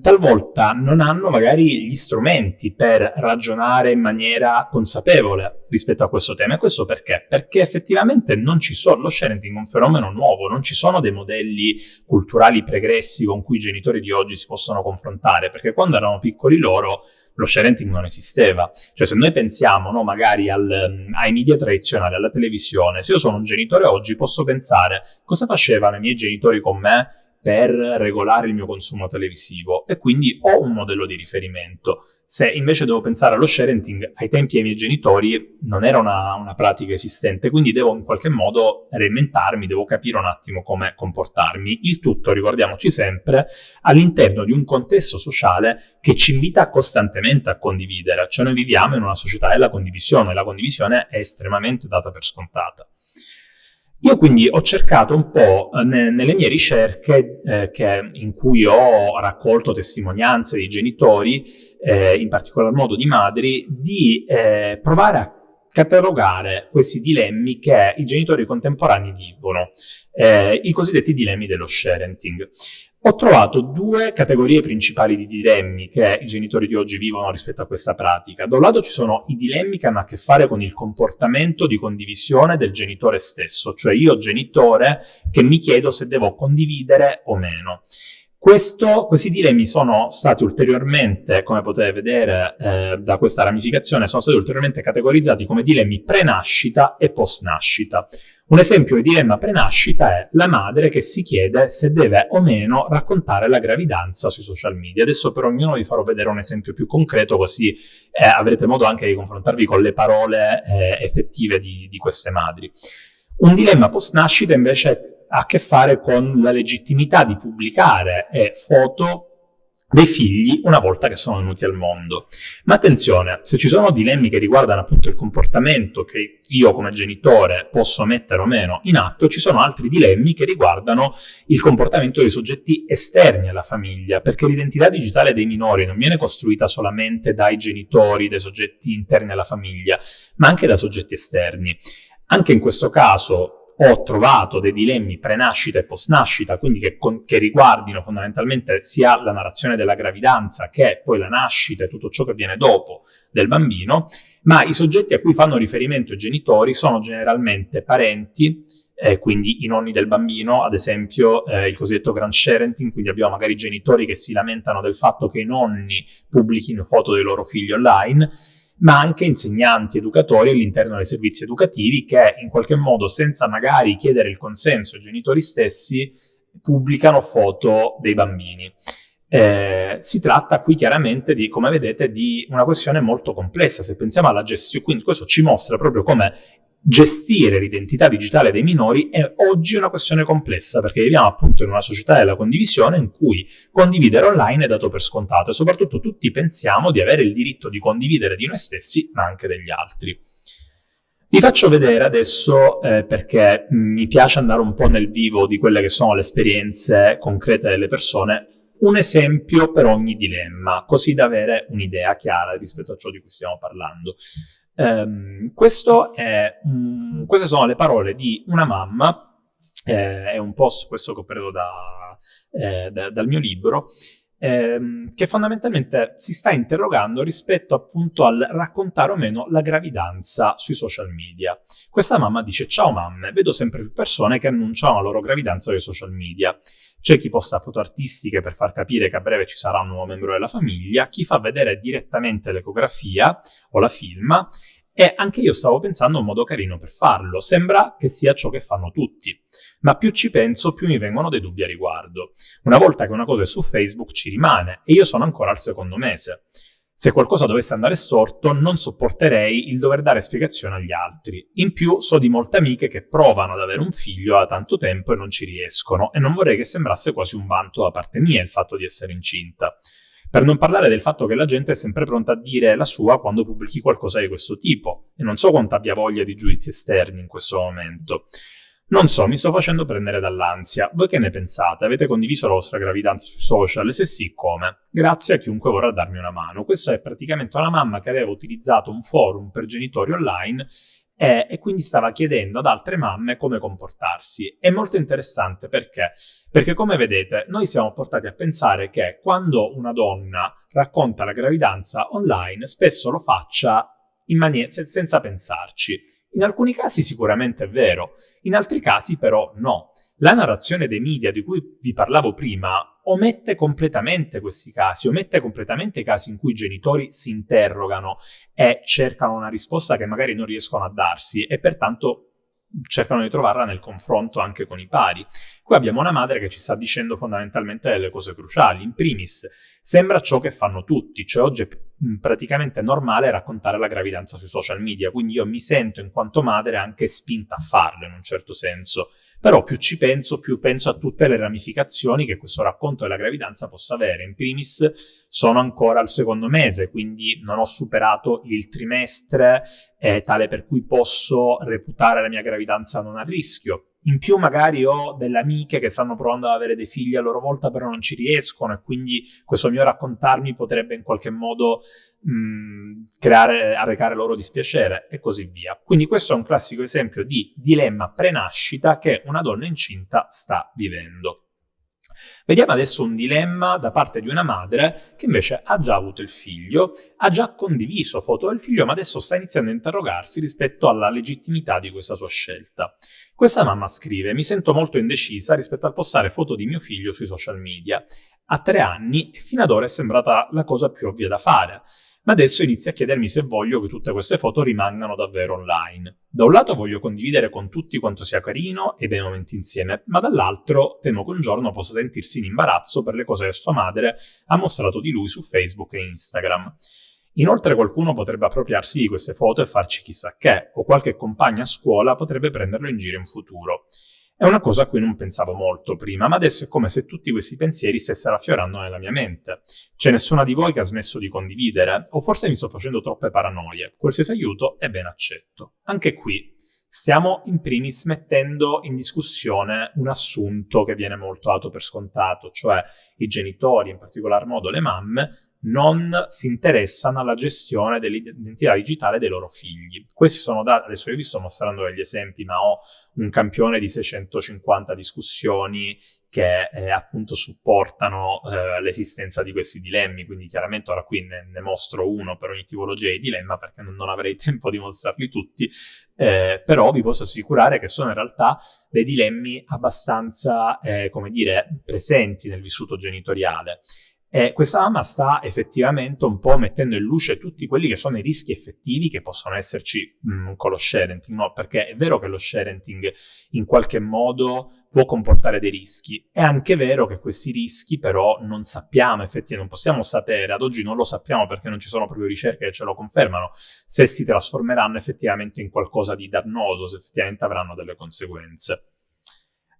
talvolta non hanno magari gli strumenti per ragionare in maniera consapevole rispetto a questo tema. E questo perché? Perché effettivamente non ci sono, lo sharing è un fenomeno nuovo, non ci sono dei modelli culturali pregressi con cui i genitori di oggi si possono confrontare, perché quando erano piccoli loro lo sharing non esisteva. Cioè se noi pensiamo no, magari al, ai media tradizionali, alla televisione, se io sono un genitore oggi posso pensare cosa facevano i miei genitori con me per regolare il mio consumo televisivo e quindi ho un modello di riferimento. Se invece devo pensare allo sharing, ai tempi dei miei genitori non era una, una, pratica esistente, quindi devo in qualche modo reinventarmi, devo capire un attimo come comportarmi. Il tutto, ricordiamoci sempre, all'interno di un contesto sociale che ci invita costantemente a condividere. Cioè noi viviamo in una società della condivisione, la condivisione è estremamente data per scontata. Io quindi ho cercato un po' eh, ne, nelle mie ricerche eh, che, in cui ho raccolto testimonianze di genitori, eh, in particolar modo di madri, di eh, provare a catalogare questi dilemmi che i genitori contemporanei vivono, eh, i cosiddetti dilemmi dello sharenting. Ho trovato due categorie principali di dilemmi che i genitori di oggi vivono rispetto a questa pratica. Da un lato ci sono i dilemmi che hanno a che fare con il comportamento di condivisione del genitore stesso, cioè io genitore che mi chiedo se devo condividere o meno. Questo, questi dilemmi sono stati ulteriormente, come potete vedere eh, da questa ramificazione, sono stati ulteriormente categorizzati come dilemmi pre-nascita e post-nascita. Un esempio di dilemma prenascita è la madre che si chiede se deve o meno raccontare la gravidanza sui social media. Adesso per ognuno vi farò vedere un esempio più concreto così eh, avrete modo anche di confrontarvi con le parole eh, effettive di, di queste madri. Un dilemma post-nascita invece ha a che fare con la legittimità di pubblicare eh, foto dei figli una volta che sono venuti al mondo. Ma attenzione, se ci sono dilemmi che riguardano appunto il comportamento che io come genitore posso mettere o meno in atto, ci sono altri dilemmi che riguardano il comportamento dei soggetti esterni alla famiglia, perché l'identità digitale dei minori non viene costruita solamente dai genitori, dai soggetti interni alla famiglia, ma anche da soggetti esterni. Anche in questo caso ho trovato dei dilemmi pre-nascita e post-nascita, quindi che, con, che, riguardino fondamentalmente sia la narrazione della gravidanza che poi la nascita e tutto ciò che viene dopo del bambino, ma i soggetti a cui fanno riferimento i genitori sono generalmente parenti, eh, quindi i nonni del bambino, ad esempio eh, il cosiddetto sharenting, quindi abbiamo magari genitori che si lamentano del fatto che i nonni pubblichino foto dei loro figli online, ma anche insegnanti, educatori all'interno dei servizi educativi che in qualche modo, senza magari chiedere il consenso ai genitori stessi, pubblicano foto dei bambini. Eh, si tratta qui chiaramente di, come vedete, di una questione molto complessa. Se pensiamo alla gestione, quindi questo ci mostra proprio come gestire l'identità digitale dei minori è oggi una questione complessa perché viviamo appunto in una società della condivisione in cui condividere online è dato per scontato e soprattutto tutti pensiamo di avere il diritto di condividere di noi stessi ma anche degli altri. Vi faccio vedere adesso, eh, perché mi piace andare un po' nel vivo di quelle che sono le esperienze concrete delle persone, un esempio per ogni dilemma, così da avere un'idea chiara rispetto a ciò di cui stiamo parlando. Um, è, um, queste sono le parole di una mamma, eh, è un post questo che ho preso da, eh, da, dal mio libro, ehm, che fondamentalmente si sta interrogando rispetto appunto al raccontare o meno la gravidanza sui social media. Questa mamma dice ciao mamme, vedo sempre più persone che annunciano la loro gravidanza sui social media. C'è chi posta foto artistiche per far capire che a breve ci sarà un nuovo membro della famiglia, chi fa vedere direttamente l'ecografia o la filma E anche io stavo pensando a un modo carino per farlo. Sembra che sia ciò che fanno tutti. Ma più ci penso, più mi vengono dei dubbi a riguardo. Una volta che una cosa è su Facebook ci rimane e io sono ancora al secondo mese. Se qualcosa dovesse andare storto, non sopporterei il dover dare spiegazioni agli altri. In più, so di molte amiche che provano ad avere un figlio da tanto tempo e non ci riescono, e non vorrei che sembrasse quasi un vanto da parte mia il fatto di essere incinta. Per non parlare del fatto che la gente è sempre pronta a dire la sua quando pubblichi qualcosa di questo tipo, e non so quanto abbia voglia di giudizi esterni in questo momento. Non so, mi sto facendo prendere dall'ansia. Voi che ne pensate? Avete condiviso la vostra gravidanza sui social? Se sì, come? Grazie a chiunque vorrà darmi una mano. Questa è praticamente una mamma che aveva utilizzato un forum per genitori online e, e, quindi stava chiedendo ad altre mamme come comportarsi. È molto interessante perché? Perché come vedete noi siamo portati a pensare che quando una donna racconta la gravidanza online spesso lo faccia in maniera, senza pensarci. In alcuni casi sicuramente è vero, in altri casi però no. La narrazione dei media di cui vi parlavo prima omette completamente questi casi, omette completamente i casi in cui i genitori si interrogano e cercano una risposta che magari non riescono a darsi e pertanto cercano di trovarla nel confronto anche con i pari. Qui abbiamo una madre che ci sta dicendo fondamentalmente delle cose cruciali. In primis, sembra ciò che fanno tutti, cioè oggi è praticamente normale raccontare la gravidanza sui social media, quindi io mi sento in quanto madre anche spinta a farlo in un certo senso. Però più ci penso, più penso a tutte le ramificazioni che questo racconto della gravidanza possa avere. In primis sono ancora al secondo mese, quindi non ho superato il trimestre eh, tale per cui posso reputare la mia gravidanza non a rischio. In più magari ho delle amiche che stanno provando ad avere dei figli a loro volta però non ci riescono e quindi questo mio raccontarmi potrebbe in qualche modo mh, creare, arrecare loro dispiacere e così via. Quindi questo è un classico esempio di dilemma prenascita che una donna incinta sta vivendo. Vediamo adesso un dilemma da parte di una madre che invece ha già avuto il figlio, ha già condiviso foto del figlio, ma adesso sta iniziando a interrogarsi rispetto alla legittimità di questa sua scelta. Questa mamma scrive, mi sento molto indecisa rispetto al postare foto di mio figlio sui social media. Ha tre anni e fino ad ora è sembrata la cosa più ovvia da fare ma adesso inizio a chiedermi se voglio che tutte queste foto rimangano davvero online. Da un lato voglio condividere con tutti quanto sia carino e bei momenti insieme, ma dall'altro temo che un giorno possa sentirsi in imbarazzo per le cose che sua madre ha mostrato di lui su Facebook e Instagram. Inoltre qualcuno potrebbe appropriarsi di queste foto e farci chissà che, o qualche compagna a scuola potrebbe prenderlo in giro in futuro. È una cosa a cui non pensavo molto prima, ma adesso è come se tutti questi pensieri stessero affiorando nella mia mente. C'è nessuna di voi che ha smesso di condividere? O forse mi sto facendo troppe paranoie? Qualsiasi aiuto è ben accetto. Anche qui stiamo in primis mettendo in discussione un assunto che viene molto dato per scontato, cioè i genitori, in particolar modo le mamme, non si interessano alla gestione dell'identità digitale dei loro figli. Questi sono dati, adesso io vi sto mostrando degli esempi, ma ho un campione di 650 discussioni che eh, appunto supportano eh, l'esistenza di questi dilemmi, quindi chiaramente ora qui ne, ne, mostro uno per ogni tipologia di dilemma perché non, non avrei tempo di mostrarli tutti, eh, però vi posso assicurare che sono in realtà dei dilemmi abbastanza, eh, come dire, presenti nel vissuto genitoriale e questa mamma sta effettivamente un po' mettendo in luce tutti quelli che sono i rischi effettivi che possono esserci mh, mm, con lo sharenting, no? Perché è vero che lo sharenting in qualche modo può comportare dei rischi. È anche vero che questi rischi però non sappiamo effettivamente, non possiamo sapere, ad oggi non lo sappiamo perché non ci sono proprio ricerche che ce lo confermano, se si trasformeranno effettivamente in qualcosa di dannoso, se effettivamente avranno delle conseguenze.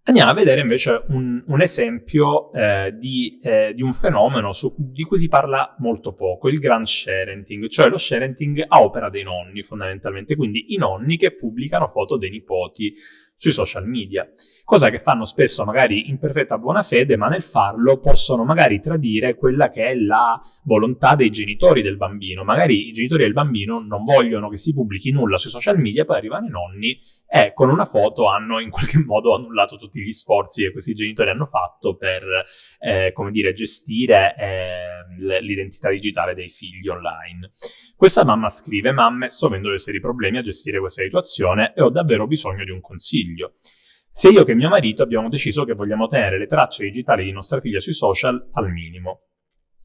Andiamo a vedere invece un, un esempio eh, di, eh, di, un fenomeno su, di cui si parla molto poco, il grand sharenting, cioè lo sharenting a opera dei nonni fondamentalmente, quindi i nonni che pubblicano foto dei nipoti sui social media, cosa che fanno spesso magari in perfetta buona fede, ma nel farlo possono magari tradire quella che è la volontà dei genitori del bambino. Magari i genitori del bambino non vogliono che si pubblichi nulla sui social media, poi arrivano i nonni e con una foto hanno in qualche modo annullato tutti gli sforzi che questi genitori hanno fatto per, eh, come dire, gestire eh, l'identità digitale dei figli online. Questa mamma scrive, mamme, sto avendo dei seri problemi a gestire questa situazione e ho davvero bisogno di un consiglio figlio. Sia io che mio marito abbiamo deciso che vogliamo tenere le tracce digitali di nostra figlia sui social al minimo.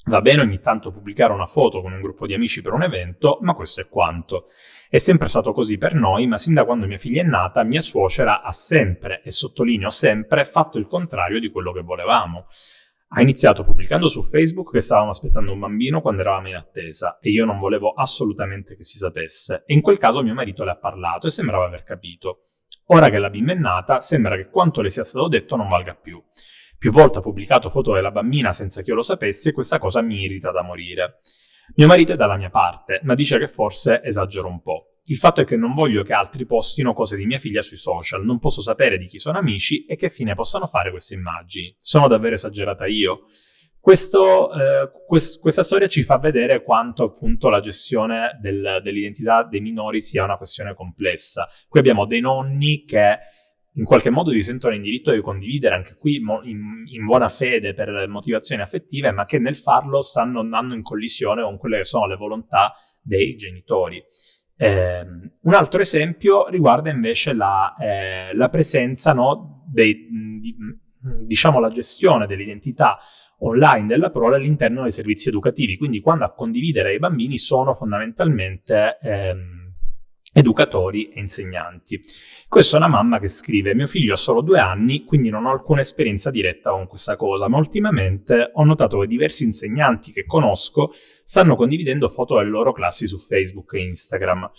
Va bene ogni tanto pubblicare una foto con un gruppo di amici per un evento, ma questo è quanto. È sempre stato così per noi, ma sin da quando mia figlia è nata, mia suocera ha sempre, e sottolineo sempre, fatto il contrario di quello che volevamo. Ha iniziato pubblicando su Facebook che stavamo aspettando un bambino quando eravamo in attesa e io non volevo assolutamente che si sapesse. E in quel caso mio marito le ha parlato e sembrava aver capito. Ora che la bimba è nata, sembra che quanto le sia stato detto non valga più. Più volte ha pubblicato foto della bambina senza che io lo sapessi e questa cosa mi irrita da morire. Mio marito è dalla mia parte, ma dice che forse esagero un po'. Il fatto è che non voglio che altri postino cose di mia figlia sui social, non posso sapere di chi sono amici e che fine possano fare queste immagini. Sono davvero esagerata io? Questo, eh, quest questa storia ci fa vedere quanto appunto la gestione del, dell'identità dei minori sia una questione complessa. Qui abbiamo dei nonni che in qualche modo si sentono in diritto di condividere anche qui in, in, buona fede per motivazioni affettive, ma che nel farlo stanno andando in collisione con quelle che sono le volontà dei genitori. Eh, un altro esempio riguarda invece la, eh, la presenza no, dei, di, diciamo la gestione dell'identità online della prole all'interno dei servizi educativi, quindi quando a condividere i bambini sono fondamentalmente ehm, educatori e insegnanti. Questa è una mamma che scrive mio figlio ha solo due anni, quindi non ho alcuna esperienza diretta con questa cosa, ma ultimamente ho notato che diversi insegnanti che conosco stanno condividendo foto delle loro classi su Facebook e Instagram.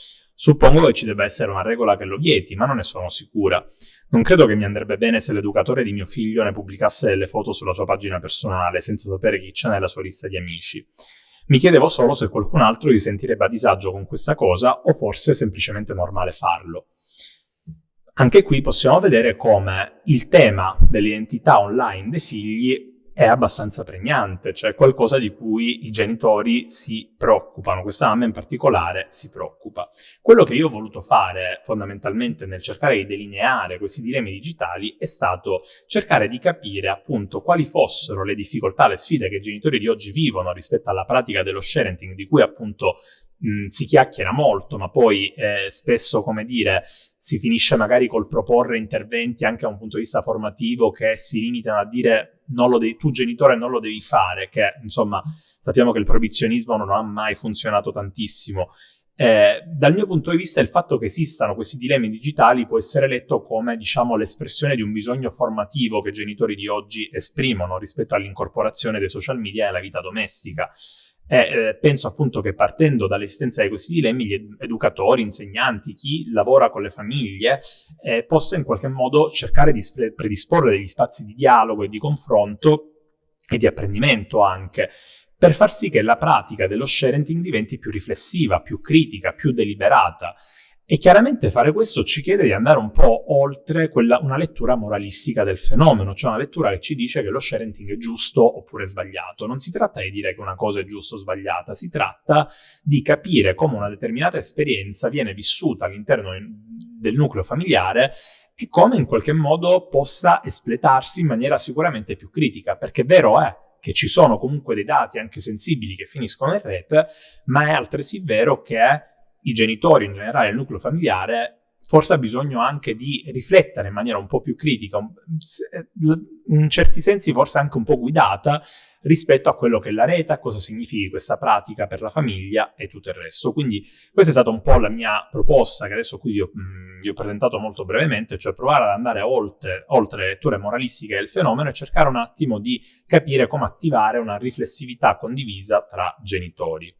Suppongo che ci debba essere una regola che lo vieti, ma non ne sono sicura. Non credo che mi andrebbe bene se l'educatore di mio figlio ne pubblicasse delle foto sulla sua pagina personale, senza sapere chi c'è nella sua lista di amici. Mi chiedevo solo se qualcun altro si sentirebbe a disagio con questa cosa o forse è semplicemente normale farlo. Anche qui possiamo vedere come il tema dell'identità online dei figli è abbastanza pregnante, cioè qualcosa di cui i genitori si preoccupano, questa mamma in particolare si preoccupa. Quello che io ho voluto fare fondamentalmente nel cercare di delineare questi dilemmi digitali è stato cercare di capire appunto quali fossero le difficoltà, le sfide che i genitori di oggi vivono rispetto alla pratica dello sharing di cui appunto mh, si chiacchiera molto, ma poi eh, spesso, come dire, si finisce magari col proporre interventi anche da un punto di vista formativo che si limitano a dire devi, tu genitore non lo devi fare, che insomma sappiamo che il proibizionismo non ha mai funzionato tantissimo. Eh, dal mio punto di vista il fatto che esistano questi dilemmi digitali può essere letto come diciamo l'espressione di un bisogno formativo che i genitori di oggi esprimono rispetto all'incorporazione dei social media nella vita domestica. E eh, penso appunto che partendo dall'esistenza di questi dilemmi, gli educatori, insegnanti, chi lavora con le famiglie, eh, possa in qualche modo cercare di predisporre degli spazi di dialogo e di confronto e di apprendimento anche, per far sì che la pratica dello sharing diventi più riflessiva, più critica, più deliberata e chiaramente fare questo ci chiede di andare un po' oltre quella, una lettura moralistica del fenomeno, cioè una lettura che ci dice che lo sharing è giusto oppure sbagliato. Non si tratta di dire che una cosa è giusta o sbagliata, si tratta di capire come una determinata esperienza viene vissuta all'interno del nucleo familiare e come in qualche modo possa espletarsi in maniera sicuramente più critica, perché vero è che ci sono comunque dei dati anche sensibili che finiscono in rete, ma è altresì vero che i genitori, in generale il nucleo familiare, forse ha bisogno anche di riflettere in maniera un po' più critica, in certi sensi forse anche un po' guidata rispetto a quello che è la rete, a cosa significhi questa pratica per la famiglia e tutto il resto. Quindi questa è stata un po' la mia proposta che adesso qui vi ho, mh, vi ho presentato molto brevemente, cioè provare ad andare oltre, oltre le letture moralistiche del fenomeno e cercare un attimo di capire come attivare una riflessività condivisa tra genitori.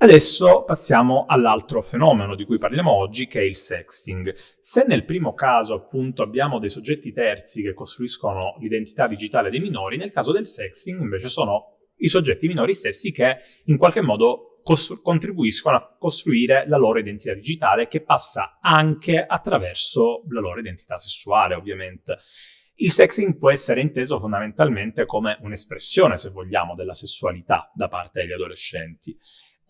Adesso passiamo all'altro fenomeno di cui parliamo oggi, che è il sexting. Se nel primo caso, appunto, abbiamo dei soggetti terzi che costruiscono l'identità digitale dei minori, nel caso del sexting invece sono i soggetti minori stessi che in qualche modo contribuiscono a costruire la loro identità digitale che passa anche attraverso la loro identità sessuale, ovviamente. Il sexing può essere inteso fondamentalmente come un'espressione, se vogliamo, della sessualità da parte degli adolescenti.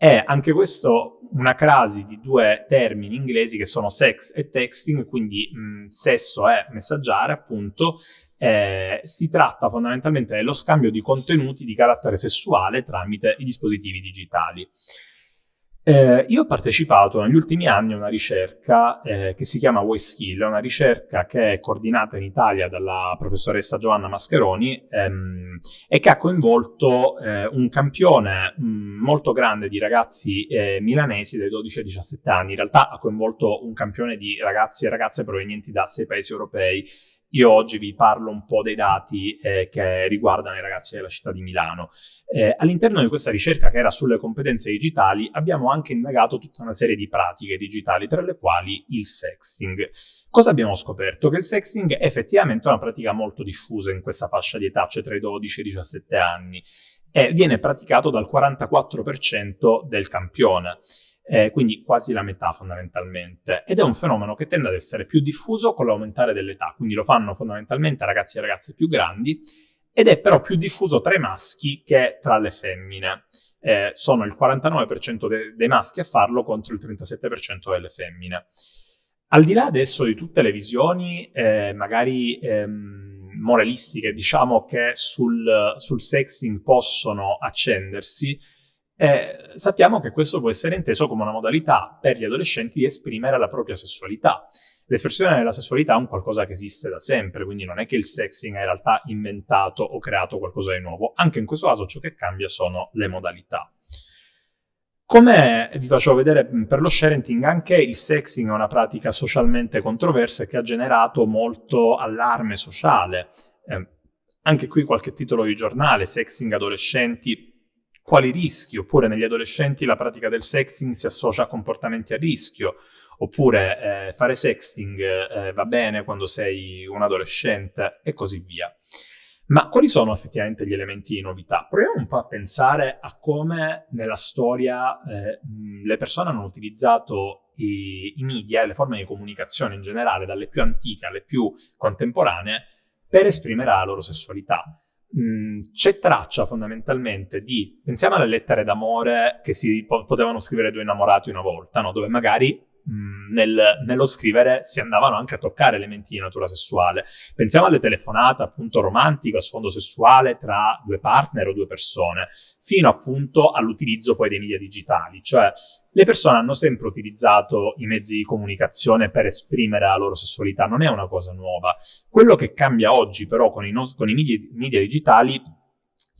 È anche questo una crasi di due termini inglesi che sono sex e texting, quindi mh, sesso è messaggiare, appunto. Eh, si tratta fondamentalmente dello scambio di contenuti di carattere sessuale tramite i dispositivi digitali. Eh, io ho partecipato negli ultimi anni a una ricerca eh, che si chiama WaySkill, è una ricerca che è coordinata in Italia dalla professoressa Giovanna Mascheroni ehm, e che ha coinvolto eh, un campione mh, mm, molto grande di ragazzi eh, milanesi dai 12 ai 17 anni. In realtà ha coinvolto un campione di ragazzi e ragazze provenienti da sei paesi europei io oggi vi parlo un po' dei dati eh, che riguardano i ragazzi della città di Milano. Eh, all'interno di questa ricerca che era sulle competenze digitali abbiamo anche indagato tutta una serie di pratiche digitali, tra le quali il sexting. Cosa abbiamo scoperto? Che il sexting è effettivamente una pratica molto diffusa in questa fascia di età, cioè tra i 12 e i 17 anni, e viene praticato dal 44% del campione eh, quindi quasi la metà fondamentalmente, ed è un fenomeno che tende ad essere più diffuso con l'aumentare dell'età, quindi lo fanno fondamentalmente ragazzi e ragazze più grandi, ed è però più diffuso tra i maschi che tra le femmine. Eh, sono il 49% de- dei maschi a farlo contro il 37% delle femmine. Al di là adesso di tutte le visioni, eh, magari ehm, moralistiche, diciamo, che sul, sul sexing possono accendersi, eh, sappiamo che questo può essere inteso come una modalità per gli adolescenti di esprimere la propria sessualità. L'espressione della sessualità è un qualcosa che esiste da sempre, quindi non è che il sexing ha in realtà inventato o creato qualcosa di nuovo. Anche in questo caso ciò che cambia sono le modalità. Come vi faccio vedere per lo sharenting, anche il sexing è una pratica socialmente controversa che ha generato molto allarme sociale. Eh, anche qui qualche titolo di giornale, sexing adolescenti, quali rischi, oppure negli adolescenti la pratica del sexting si associa a comportamenti a rischio, oppure eh, fare sexting eh, va bene quando sei un adolescente e così via. Ma quali sono effettivamente gli elementi di novità? Proviamo un po' a pensare a come nella storia eh, le persone hanno utilizzato i, i media e le forme di comunicazione in generale, dalle più antiche alle più contemporanee, per esprimere la loro sessualità c'è traccia fondamentalmente di, pensiamo alle lettere d'amore che si potevano scrivere due innamorati una volta, no? dove magari nel, nello scrivere si andavano anche a toccare elementi di natura sessuale. Pensiamo alle telefonate appunto romantiche a sfondo sessuale tra due partner o due persone, fino appunto all'utilizzo poi dei media digitali, cioè le persone hanno sempre utilizzato i mezzi di comunicazione per esprimere la loro sessualità, non è una cosa nuova. Quello che cambia oggi però con i, con i media, media digitali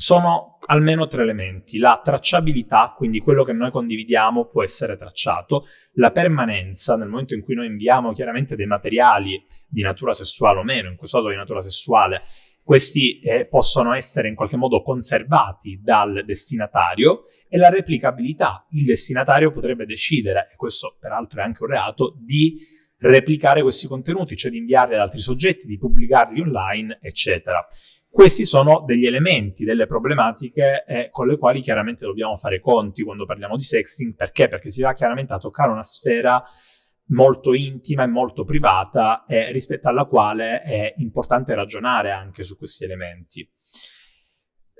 sono almeno tre elementi. La tracciabilità, quindi quello che noi condividiamo può essere tracciato, la permanenza, nel momento in cui noi inviamo chiaramente dei materiali di natura sessuale o meno, in questo caso di natura sessuale, questi eh, possono essere in qualche modo conservati dal destinatario e la replicabilità. Il destinatario potrebbe decidere, e questo peraltro è anche un reato, di replicare questi contenuti, cioè di inviarli ad altri soggetti, di pubblicarli online, eccetera. Questi sono degli elementi, delle problematiche eh, con le quali chiaramente dobbiamo fare conti quando parliamo di sexting. Perché? Perché si va chiaramente a toccare una sfera molto intima e molto privata eh, rispetto alla quale è importante ragionare anche su questi elementi.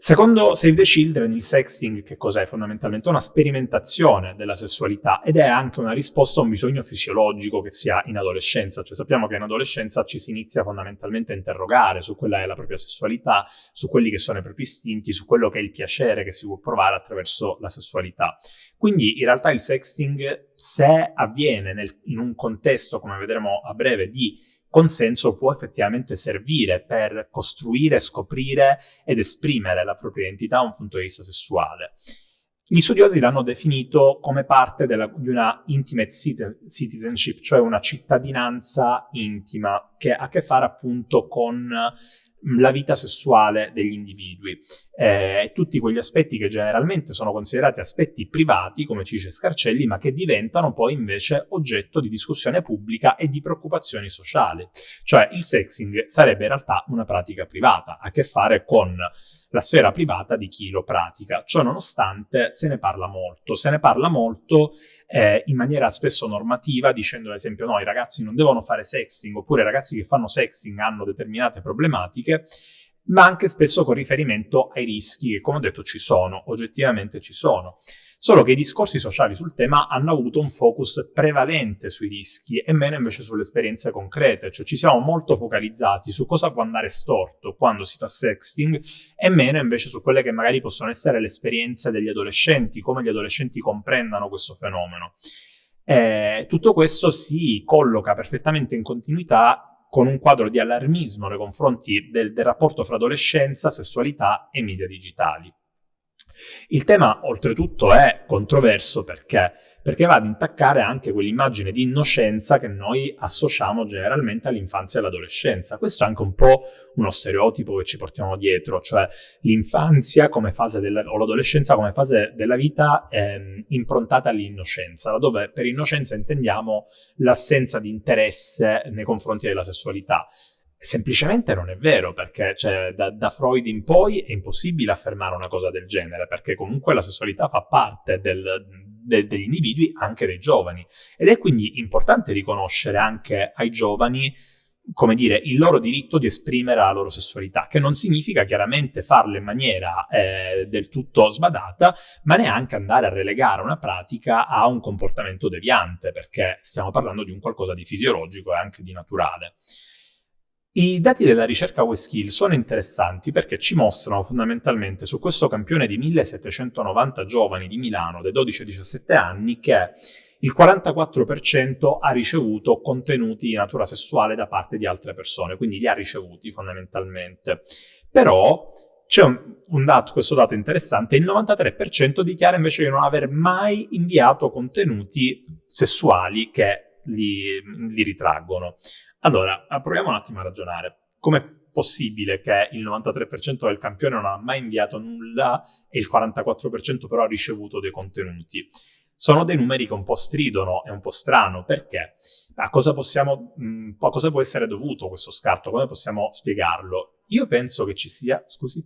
Secondo Save the Children, il sexting che cos'è? Fondamentalmente una sperimentazione della sessualità ed è anche una risposta a un bisogno fisiologico che si ha in adolescenza. Cioè sappiamo che in adolescenza ci si inizia fondamentalmente a interrogare su quella è la propria sessualità, su quelli che sono i propri istinti, su quello che è il piacere che si può provare attraverso la sessualità. Quindi in realtà il sexting, se avviene nel, in un contesto, come vedremo a breve, di consenso può effettivamente servire per costruire, scoprire ed esprimere la propria identità da un punto di vista sessuale. Gli studiosi l'hanno definito come parte della, di una intimate citizenship, cioè una cittadinanza intima che ha a che fare appunto con la vita sessuale degli individui eh, tutti quegli aspetti che generalmente sono considerati aspetti privati, come ci dice Scarcelli, ma che diventano poi invece oggetto di discussione pubblica e di preoccupazioni sociali. Cioè il sexing sarebbe in realtà una pratica privata, a che fare con la sfera privata di chi lo pratica. Ciò nonostante se ne parla molto, se ne parla molto eh, in maniera spesso normativa, dicendo ad esempio no, i ragazzi non devono fare sexting, oppure i ragazzi che fanno sexting hanno determinate problematiche, ma anche spesso con riferimento ai rischi che, come ho detto, ci sono, oggettivamente ci sono. Solo che i discorsi sociali sul tema hanno avuto un focus prevalente sui rischi e meno invece sulle esperienze concrete, cioè ci siamo molto focalizzati su cosa può andare storto quando si fa sexting e meno invece su quelle che magari possono essere le esperienze degli adolescenti, come gli adolescenti comprendano questo fenomeno. Eh, tutto questo si colloca perfettamente in continuità con un quadro di allarmismo nei confronti del, del rapporto fra adolescenza, sessualità e media digitali. Il tema oltretutto è controverso perché? Perché va ad intaccare anche quell'immagine di innocenza che noi associamo generalmente all'infanzia e all'adolescenza. Questo è anche un po' uno stereotipo che ci portiamo dietro, cioè l'infanzia come fase della, o l'adolescenza come fase della vita ehm, improntata all'innocenza, laddove per innocenza intendiamo l'assenza di interesse nei confronti della sessualità. Semplicemente non è vero, perché cioè, da, da, Freud in poi è impossibile affermare una cosa del genere, perché comunque la sessualità fa parte del, de, degli individui, anche dei giovani. Ed è quindi importante riconoscere anche ai giovani, come dire, il loro diritto di esprimere la loro sessualità, che non significa chiaramente farlo in maniera eh, del tutto sbadata, ma neanche andare a relegare una pratica a un comportamento deviante, perché stiamo parlando di un qualcosa di fisiologico e anche di naturale. I dati della ricerca WeSkill sono interessanti perché ci mostrano fondamentalmente su questo campione di 1790 giovani di Milano dai 12-17 anni che il 44% ha ricevuto contenuti di natura sessuale da parte di altre persone, quindi li ha ricevuti fondamentalmente. Però c'è un, un dato, questo dato interessante, il 93% dichiara invece di non aver mai inviato contenuti sessuali che li, li ritraggono. Allora, proviamo un attimo a ragionare. Com'è possibile che il 93% del campione non ha mai inviato nulla e il 44% però ha ricevuto dei contenuti? Sono dei numeri che un po' stridono, è un po' strano, perché? A cosa, possiamo, mh, a cosa può essere dovuto questo scarto? Come possiamo spiegarlo? Io penso che ci sia... Scusi?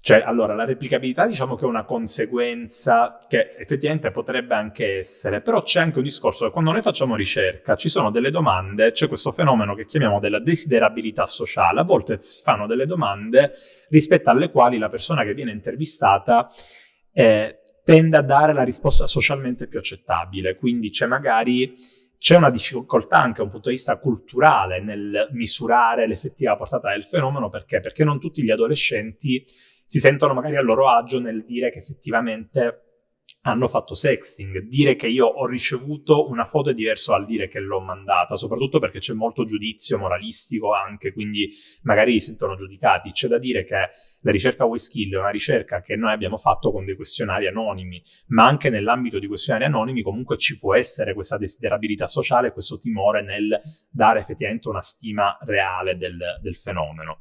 Cioè, allora, la replicabilità diciamo che è una conseguenza che effettivamente potrebbe anche essere, però c'è anche un discorso che quando noi facciamo ricerca ci sono delle domande, c'è questo fenomeno che chiamiamo della desiderabilità sociale, a volte si fanno delle domande rispetto alle quali la persona che viene intervistata eh, tende a dare la risposta socialmente più accettabile, quindi c'è magari c'è una difficoltà anche da un punto di vista culturale nel misurare l'effettiva portata del fenomeno, perché? Perché non tutti gli adolescenti si sentono magari a loro agio nel dire che effettivamente hanno fatto sexting. Dire che io ho ricevuto una foto è diverso dal dire che l'ho mandata, soprattutto perché c'è molto giudizio moralistico anche, quindi magari si sentono giudicati. C'è da dire che la ricerca WeSkill è una ricerca che noi abbiamo fatto con dei questionari anonimi, ma anche nell'ambito di questionari anonimi comunque ci può essere questa desiderabilità sociale, questo timore nel dare effettivamente una stima reale del, del fenomeno.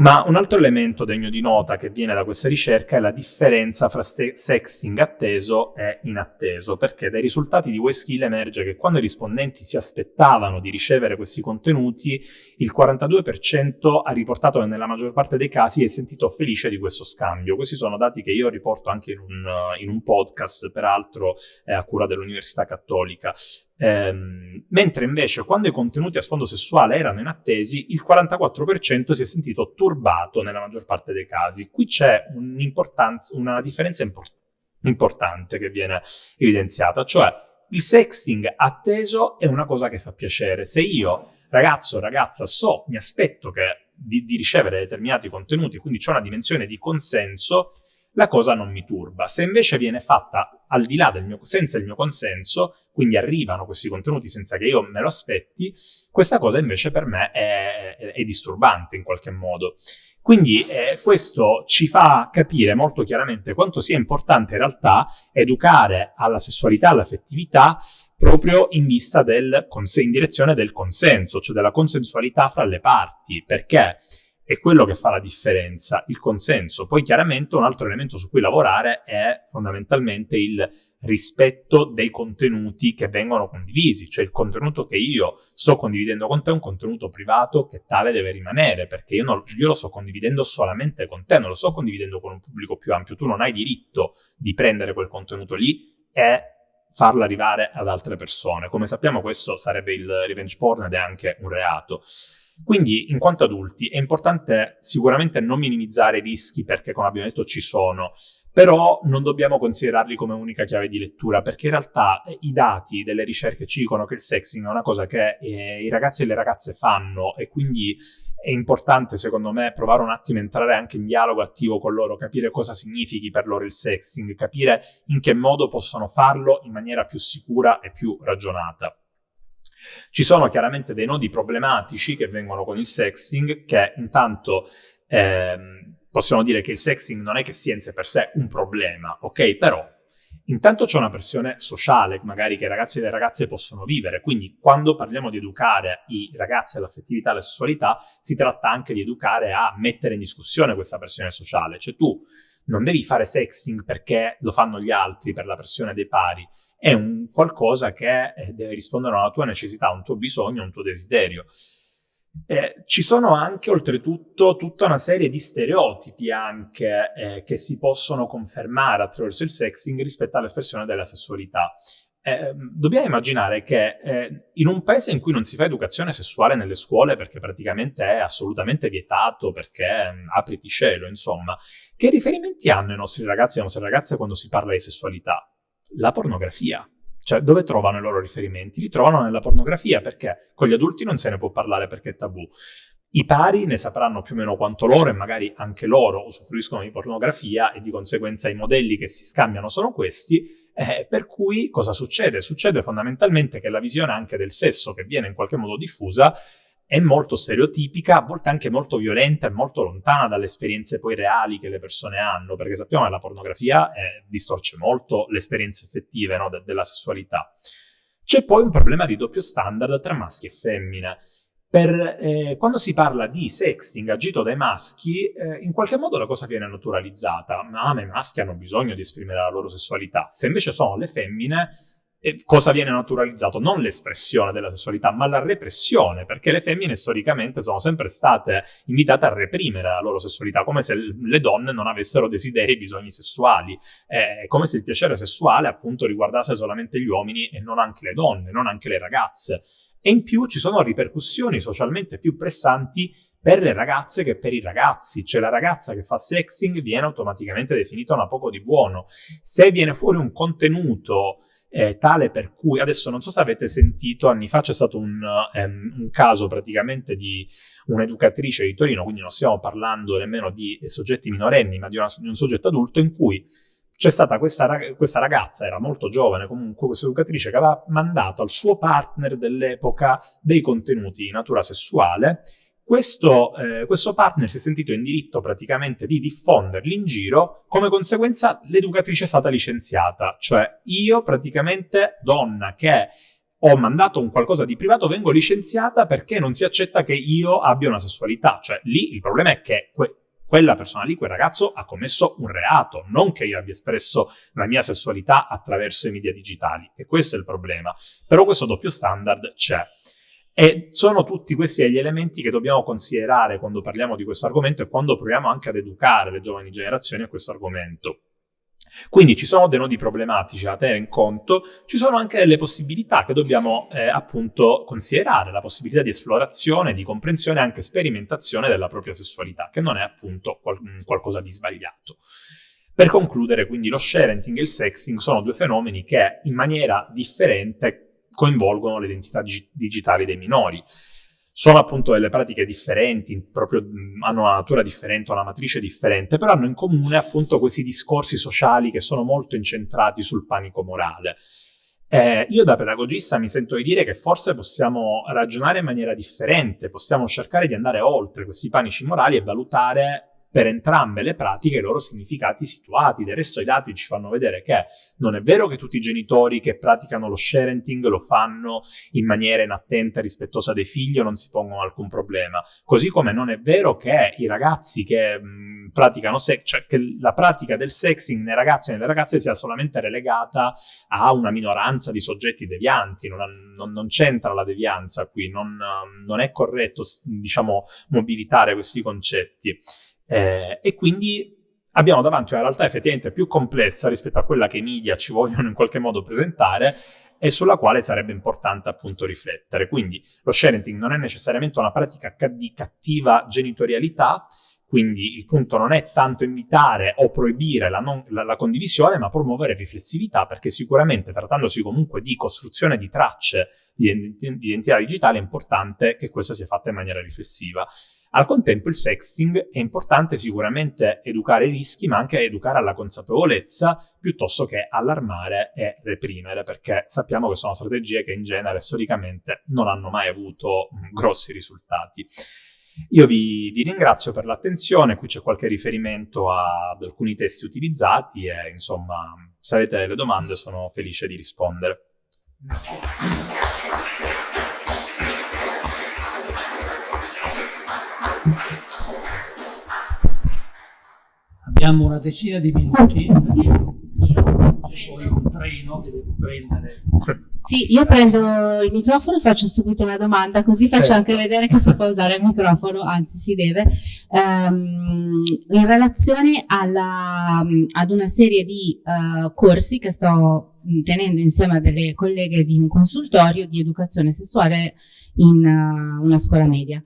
Ma un altro elemento degno di nota che viene da questa ricerca è la differenza fra sexting atteso e inatteso, perché dai risultati di WeSkill emerge che quando i rispondenti si aspettavano di ricevere questi contenuti, il 42% ha riportato che nella maggior parte dei casi è sentito felice di questo scambio. Questi sono dati che io riporto anche in un, in un podcast, peraltro eh, a cura dell'Università Cattolica. Ehm, mentre invece quando i contenuti a sfondo sessuale erano inattesi, il 44% si è sentito turbato nella maggior parte dei casi. Qui c'è una differenza import importante che viene evidenziata, cioè il sexting atteso è una cosa che fa piacere. Se io, ragazzo o ragazza, so, mi aspetto che, di, di ricevere determinati contenuti, quindi c'è una dimensione di consenso, la cosa non mi turba. Se invece viene fatta al di là del mio, senza il mio consenso, quindi arrivano questi contenuti senza che io me lo aspetti, questa cosa invece per me è, è, disturbante in qualche modo. Quindi eh, questo ci fa capire molto chiaramente quanto sia importante in realtà educare alla sessualità, all'affettività, proprio in vista del, in direzione del consenso, cioè della consensualità fra le parti, perché è quello che fa la differenza, il consenso. Poi chiaramente un altro elemento su cui lavorare è fondamentalmente il rispetto dei contenuti che vengono condivisi, cioè il contenuto che io sto condividendo con te è un contenuto privato che tale deve rimanere, perché io, non, io lo sto condividendo solamente con te, non lo sto condividendo con un pubblico più ampio, tu non hai diritto di prendere quel contenuto lì e farlo arrivare ad altre persone. Come sappiamo questo sarebbe il revenge porn ed è anche un reato. Quindi, in quanto adulti, è importante sicuramente non minimizzare i rischi perché, come abbiamo detto, ci sono, però non dobbiamo considerarli come unica chiave di lettura perché in realtà eh, i dati delle ricerche ci dicono che il sexing è una cosa che eh, i ragazzi e le ragazze fanno e quindi è importante secondo me provare un attimo a entrare anche in dialogo attivo con loro, capire cosa significhi per loro il sexting, capire in che modo possono farlo in maniera più sicura e più ragionata. Ci sono chiaramente dei nodi problematici che vengono con il sexting che intanto ehm, possiamo dire che il sexting non è che sia in sé per sé un problema, ok? Però intanto c'è una pressione sociale, magari che i ragazzi e le ragazze possono vivere, quindi quando parliamo di educare i ragazzi all'affettività e alla sessualità, si tratta anche di educare a mettere in discussione questa pressione sociale, cioè tu non devi fare sexting perché lo fanno gli altri per la pressione dei pari, è un qualcosa che eh, deve rispondere a una tua necessità, a un tuo bisogno, a un tuo desiderio. Eh, ci sono anche oltretutto tutta una serie di stereotipi anche eh, che si possono confermare attraverso il sexing rispetto all'espressione della sessualità. Eh, dobbiamo immaginare che eh, in un paese in cui non si fa educazione sessuale nelle scuole perché praticamente è assolutamente vietato, perché eh, apriti cielo, insomma, che riferimenti hanno i nostri ragazzi e le nostre ragazze quando si parla di sessualità? La pornografia. Cioè, dove trovano i loro riferimenti? Li trovano nella pornografia, perché con gli adulti non se ne può parlare perché è tabù. I pari ne sapranno più o meno quanto loro e magari anche loro usufruiscono di pornografia e di conseguenza i modelli che si scambiano sono questi, eh, per cui cosa succede? Succede fondamentalmente che la visione anche del sesso che viene in qualche modo diffusa è molto stereotipica, a volte anche molto violenta e molto lontana dalle esperienze poi reali che le persone hanno, perché sappiamo che la pornografia eh, distorce molto le esperienze effettive no, de- della sessualità. C'è poi un problema di doppio standard tra maschi e femmine. Per, eh, quando si parla di sexting agito dai maschi, eh, in qualche modo la cosa viene naturalizzata. Ma, i maschi hanno bisogno di esprimere la loro sessualità. Se invece sono le femmine, cosa viene naturalizzato? Non l'espressione della sessualità, ma la repressione, perché le femmine storicamente sono sempre state invitate a reprimere la loro sessualità, come se le donne non avessero desideri e bisogni sessuali, è come se il piacere sessuale appunto riguardasse solamente gli uomini e non anche le donne, non anche le ragazze. E in più ci sono ripercussioni socialmente più pressanti per le ragazze che per i ragazzi, cioè la ragazza che fa sexing viene automaticamente definita una poco di buono. Se viene fuori un contenuto eh, tale per cui, adesso non so se avete sentito, anni fa c'è stato un, um, un caso praticamente di un'educatrice di Torino, quindi non stiamo parlando nemmeno di soggetti minorenni, ma di, una, di un soggetto adulto in cui c'è stata questa, questa, ragazza, era molto giovane comunque, questa educatrice che aveva mandato al suo partner dell'epoca dei contenuti di natura sessuale questo, eh, questo, partner si è sentito in diritto praticamente di diffonderli in giro, come conseguenza l'educatrice è stata licenziata, cioè io praticamente donna che ho mandato un qualcosa di privato vengo licenziata perché non si accetta che io abbia una sessualità, cioè lì il problema è che que- quella persona lì, quel ragazzo ha commesso un reato, non che io abbia espresso la mia sessualità attraverso i media digitali, e questo è il problema. Però questo doppio standard c'è. E sono tutti questi gli elementi che dobbiamo considerare quando parliamo di questo argomento e quando proviamo anche ad educare le giovani generazioni a questo argomento. Quindi ci sono dei nodi problematici da tenere in conto, ci sono anche delle possibilità che dobbiamo eh, appunto considerare, la possibilità di esplorazione, di comprensione e anche sperimentazione della propria sessualità, che non è appunto qual- qualcosa di sbagliato. Per concludere, quindi lo sharenting e il sexting sono due fenomeni che in maniera differente coinvolgono le identità dig- digitali dei minori. Sono appunto delle pratiche differenti, proprio, hanno una natura differente, una matrice differente, però hanno in comune appunto questi discorsi sociali che sono molto incentrati sul panico morale. Eh, io da pedagogista mi sento di dire che forse possiamo ragionare in maniera differente, possiamo cercare di andare oltre questi panici morali e valutare per entrambe le pratiche i loro significati situati. Del resto i dati ci fanno vedere che non è vero che tutti i genitori che praticano lo sharenting lo fanno in maniera inattenta e rispettosa dei figli o non si pongono alcun problema. Così come non è vero che i ragazzi che mh, praticano sex, cioè che la pratica del sexing nei ragazzi e nelle ragazze sia solamente relegata a una minoranza di soggetti devianti, non, non, non c'entra la devianza qui, non, non è corretto diciamo mobilitare questi concetti. Eh, e quindi abbiamo davanti una realtà effettivamente più complessa rispetto a quella che i media ci vogliono in qualche modo presentare e sulla quale sarebbe importante appunto riflettere. Quindi lo sharing non è necessariamente una pratica di cattiva genitorialità, quindi il punto non è tanto invitare o proibire la, non, la, la, condivisione, ma promuovere riflessività, perché sicuramente trattandosi comunque di costruzione di tracce di, di identità digitale è importante che questa sia fatta in maniera riflessiva. Al contempo il sexting è importante sicuramente educare i rischi, ma anche educare alla consapevolezza piuttosto che allarmare e reprimere, perché sappiamo che sono strategie che in genere storicamente non hanno mai avuto grossi risultati. Io vi, vi, ringrazio per l'attenzione, qui c'è qualche riferimento ad alcuni testi utilizzati e insomma se avete delle domande sono felice di rispondere. Abbiamo una decina di minuti poi un treno che devo prendere. Sì, io prendo il microfono e faccio subito una domanda, così faccio certo. anche vedere che si può usare il microfono, anzi si deve. Um, in relazione alla, ad una serie di uh, corsi che sto tenendo insieme a delle colleghe di un consultorio di educazione sessuale in uh, una scuola media.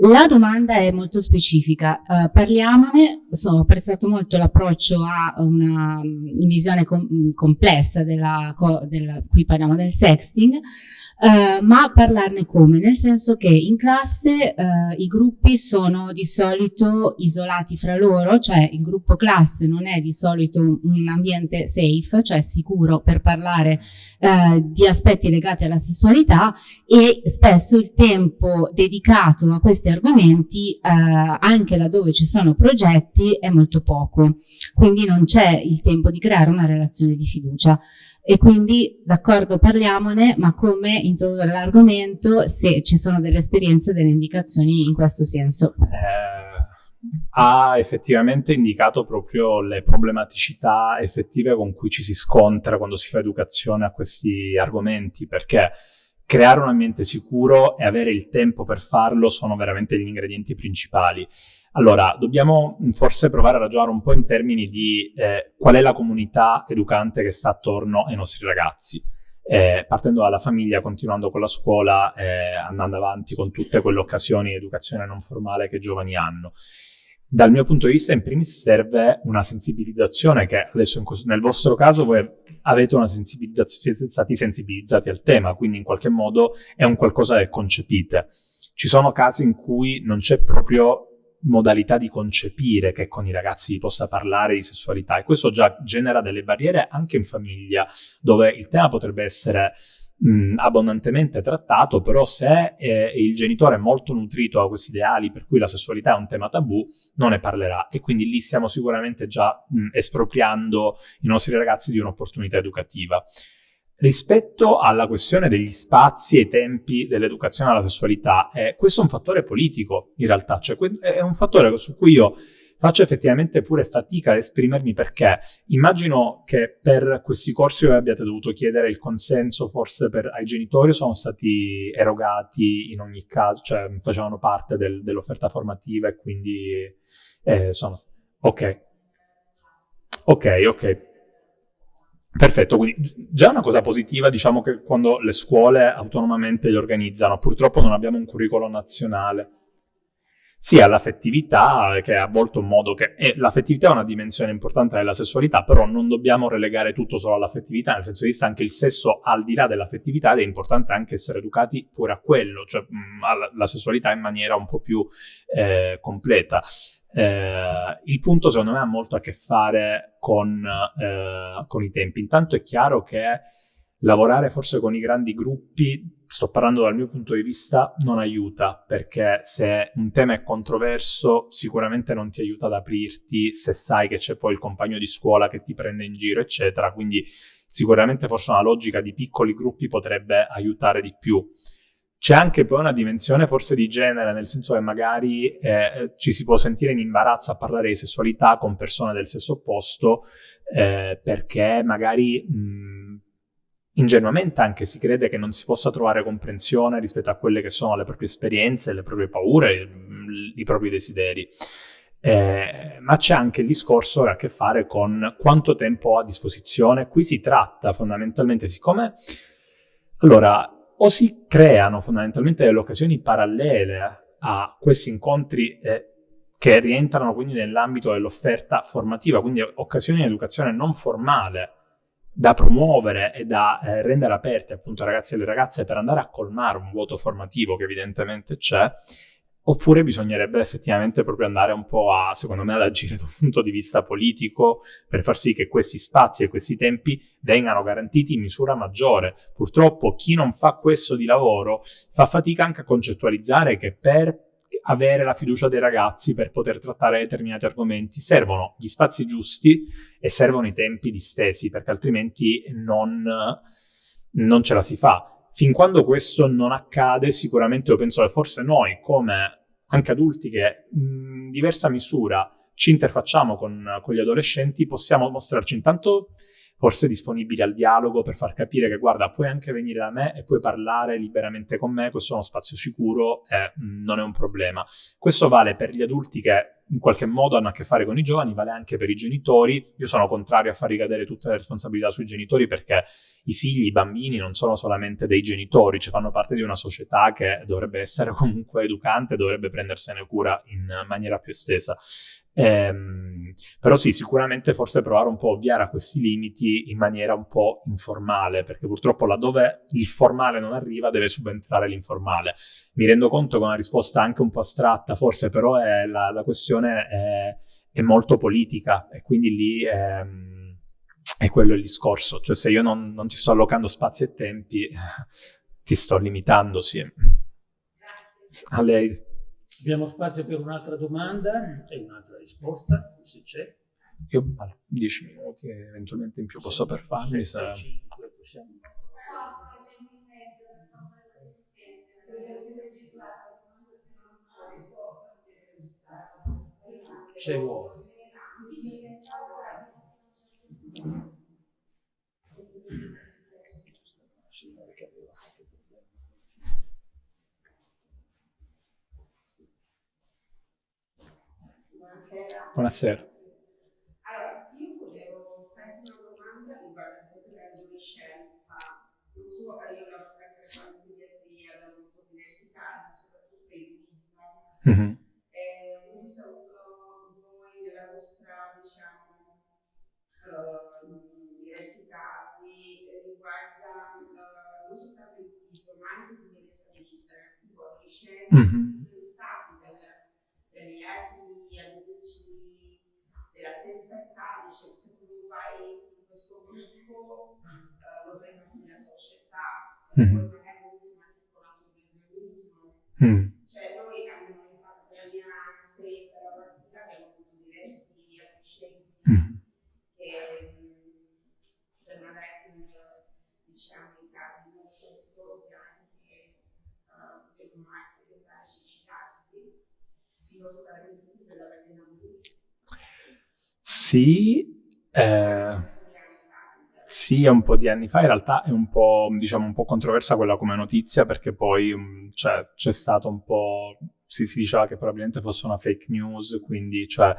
La domanda è molto specifica, uh, parliamone, ho apprezzato molto l'approccio a una um, visione com complessa della, della, qui parliamo del sexting, uh, ma parlarne come? Nel senso che in classe i gruppi sono di solito isolati fra loro, cioè il gruppo classe non è di solito un ambiente safe, cioè sicuro per parlare di aspetti legati alla sessualità e spesso il tempo dedicato a questi argomenti, eh, anche laddove ci sono progetti, è molto poco. Quindi non c'è il tempo di creare una relazione di fiducia. E quindi, d'accordo, parliamone, ma come introdurre l'argomento se ci sono delle esperienze, delle indicazioni in questo senso? Eh, ha effettivamente indicato proprio le problematicità effettive con cui ci si scontra quando si fa educazione a questi argomenti, perché creare un ambiente sicuro e avere il tempo per farlo sono veramente gli ingredienti principali. Allora, dobbiamo forse provare a ragionare un po' in termini di eh, qual è la comunità educante che sta attorno ai nostri ragazzi. Eh, partendo dalla famiglia, continuando con la scuola, eh, andando avanti con tutte quelle occasioni di educazione non formale che i giovani hanno. Dal mio punto di vista, in primis serve una sensibilizzazione che adesso nel vostro caso voi avete una sensibilizzazione, siete stati sensibilizzati al tema, quindi in qualche modo è un qualcosa che concepite. Ci sono casi in cui non c'è proprio modalità di concepire che con i ragazzi possa parlare di sessualità e questo già genera delle barriere anche in famiglia, dove il tema potrebbe essere mh, abbondantemente trattato, però se eh, il genitore è molto nutrito da questi ideali per cui la sessualità è un tema tabù, non ne parlerà e quindi lì stiamo sicuramente già mh, espropriando i nostri ragazzi di un'opportunità educativa. Rispetto alla questione degli spazi e tempi dell'educazione alla sessualità, eh, questo è un fattore politico in realtà, cioè è un fattore su cui io faccio effettivamente pure fatica ad esprimermi perché immagino che per questi corsi voi abbiate dovuto chiedere il consenso forse per, ai genitori sono stati erogati in ogni caso, cioè facevano parte del, dell'offerta formativa e quindi eh, sono... Ok. Ok, ok. Perfetto, quindi già una cosa positiva, diciamo che quando le scuole autonomamente li organizzano, purtroppo non abbiamo un curriculum nazionale sia l'affettività, che è a volte un modo che... l'affettività è una dimensione importante della sessualità, però non dobbiamo relegare tutto solo all'affettività, nel senso di vista anche il sesso al di là dell'affettività ed è importante anche essere educati pure a quello, cioè mh, alla sessualità in maniera un po' più eh, completa. Eh, il punto secondo me ha molto a che fare con, eh, con i tempi. Intanto è chiaro che lavorare forse con i grandi gruppi sto parlando dal mio punto di vista, non aiuta, perché se un tema è controverso sicuramente non ti aiuta ad aprirti se sai che c'è poi il compagno di scuola che ti prende in giro, eccetera, quindi sicuramente forse una logica di piccoli gruppi potrebbe aiutare di più. C'è anche poi una dimensione forse di genere, nel senso che magari eh, ci si può sentire in imbarazzo a parlare di sessualità con persone del sesso opposto, eh, perché magari... Mh, ingenuamente anche si crede che non si possa trovare comprensione rispetto a quelle che sono le proprie esperienze, le proprie paure, i propri desideri. Eh, ma c'è anche il discorso che ha a che fare con quanto tempo ho a disposizione. Qui si tratta fondamentalmente, siccome Allora, o si creano fondamentalmente delle occasioni parallele a questi incontri eh, che rientrano quindi nell'ambito dell'offerta formativa, quindi occasioni di educazione non formale da promuovere e da eh, rendere aperte appunto ragazzi e alle ragazze per andare a colmare un vuoto formativo che evidentemente c'è, oppure bisognerebbe effettivamente proprio andare un po' a, secondo me, ad agire da un punto di vista politico per far sì che questi spazi e questi tempi vengano garantiti in misura maggiore. Purtroppo chi non fa questo di lavoro fa fatica anche a concettualizzare che per avere la fiducia dei ragazzi per poter trattare determinati argomenti servono gli spazi giusti e servono i tempi distesi perché altrimenti non, non ce la si fa. Fin quando questo non accade, sicuramente io penso che forse noi, come anche adulti che in diversa misura ci interfacciamo con, con gli adolescenti, possiamo mostrarci intanto forse disponibili al dialogo per far capire che guarda puoi anche venire da me e puoi parlare liberamente con me, questo è uno spazio sicuro e mm, non è un problema. Questo vale per gli adulti che in qualche modo hanno a che fare con i giovani, vale anche per i genitori. Io sono contrario a far ricadere tutte le responsabilità sui genitori perché i figli, i bambini non sono solamente dei genitori, cioè fanno parte di una società che dovrebbe essere comunque educante, dovrebbe prendersene cura in maniera più estesa. Ehm, però sì, sicuramente forse provare un po' a ovviare a questi limiti in maniera un po' informale, perché purtroppo laddove il formale non arriva deve subentrare l'informale. Mi rendo conto che una risposta anche un po' astratta, forse però è, la, la, questione è, è, molto politica e quindi lì è, è, quello il discorso. Cioè se io non, non ti sto allocando spazi e tempi, ti sto limitando, sì. A lei. Abbiamo spazio per un'altra domanda e un'altra risposta, se c'è. Io 10 minuti eventualmente in più posso per farmi. Se... possiamo... Se vuoi. Buonasera. Buonasera. Allora, io volevo farti una domanda riguardo sempre l'adolescenza. Non so, io l'ho sempre fatto pediatria, ho avuto università, soprattutto il turismo. Mm-hmm. Eh, non so, voi nella vostra, diciamo, uh, diversi casi riguarda uh, non soltanto il turismo, ma anche l'utenza di tipo adolescenti, mm-hmm. Dagli altri amici della stessa età, dice se tu vai in questo gruppo uh, lo fai anche nella società, mm-hmm. poi magari inizia anche con l'autovisionismo. Mm. Cioè noi abbiamo fatto la mia esperienza lavorativa, abbiamo avuto diversi adolescenti mm. che per magari diciamo in casi molto esplosi anche uh, devono anche tentare di suicidarsi. Non so se avete sentito sì, eh, sì, un po' di anni fa, in realtà è un po', diciamo, un po' controversa quella come notizia perché poi um, cioè, c'è stato un po', si, si, diceva che probabilmente fosse una fake news, quindi cioè,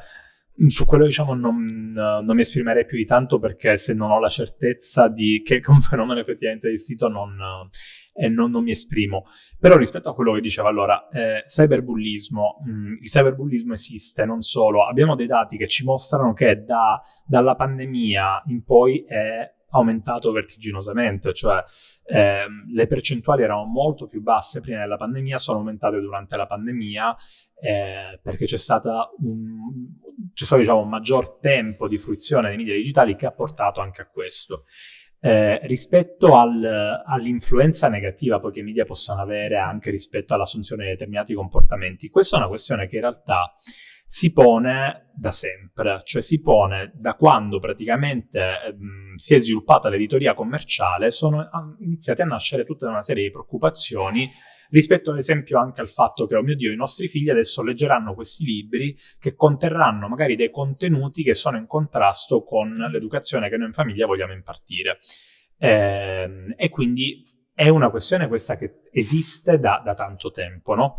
su quello diciamo non, non, mi esprimerei più di tanto perché se non ho la certezza di che un fenomeno effettivamente esistito non, eh, non, non, mi esprimo. Però rispetto a quello che diceva allora, eh, cyberbullismo, mh, mm, il cyberbullismo esiste, non solo, abbiamo dei dati che ci mostrano che da, dalla pandemia in poi è aumentato vertiginosamente, cioè eh, le percentuali erano molto più basse prima della pandemia, sono aumentate durante la pandemia eh, perché c'è, stata un, stato diciamo, un maggior tempo di fruizione dei media digitali che ha portato anche a questo. Eh, rispetto al, all'influenza negativa poi che i media possono avere anche rispetto all'assunzione di determinati comportamenti, questa è una questione che in realtà si pone da sempre, cioè si pone da quando praticamente ehm, si è sviluppata l'editoria commerciale, sono iniziate a nascere tutta una serie di preoccupazioni rispetto ad esempio anche al fatto che, oh mio Dio, i nostri figli adesso leggeranno questi libri che conterranno magari dei contenuti che sono in contrasto con l'educazione che noi in famiglia vogliamo impartire. Eh, e quindi è una questione questa che esiste da, da tanto tempo, no?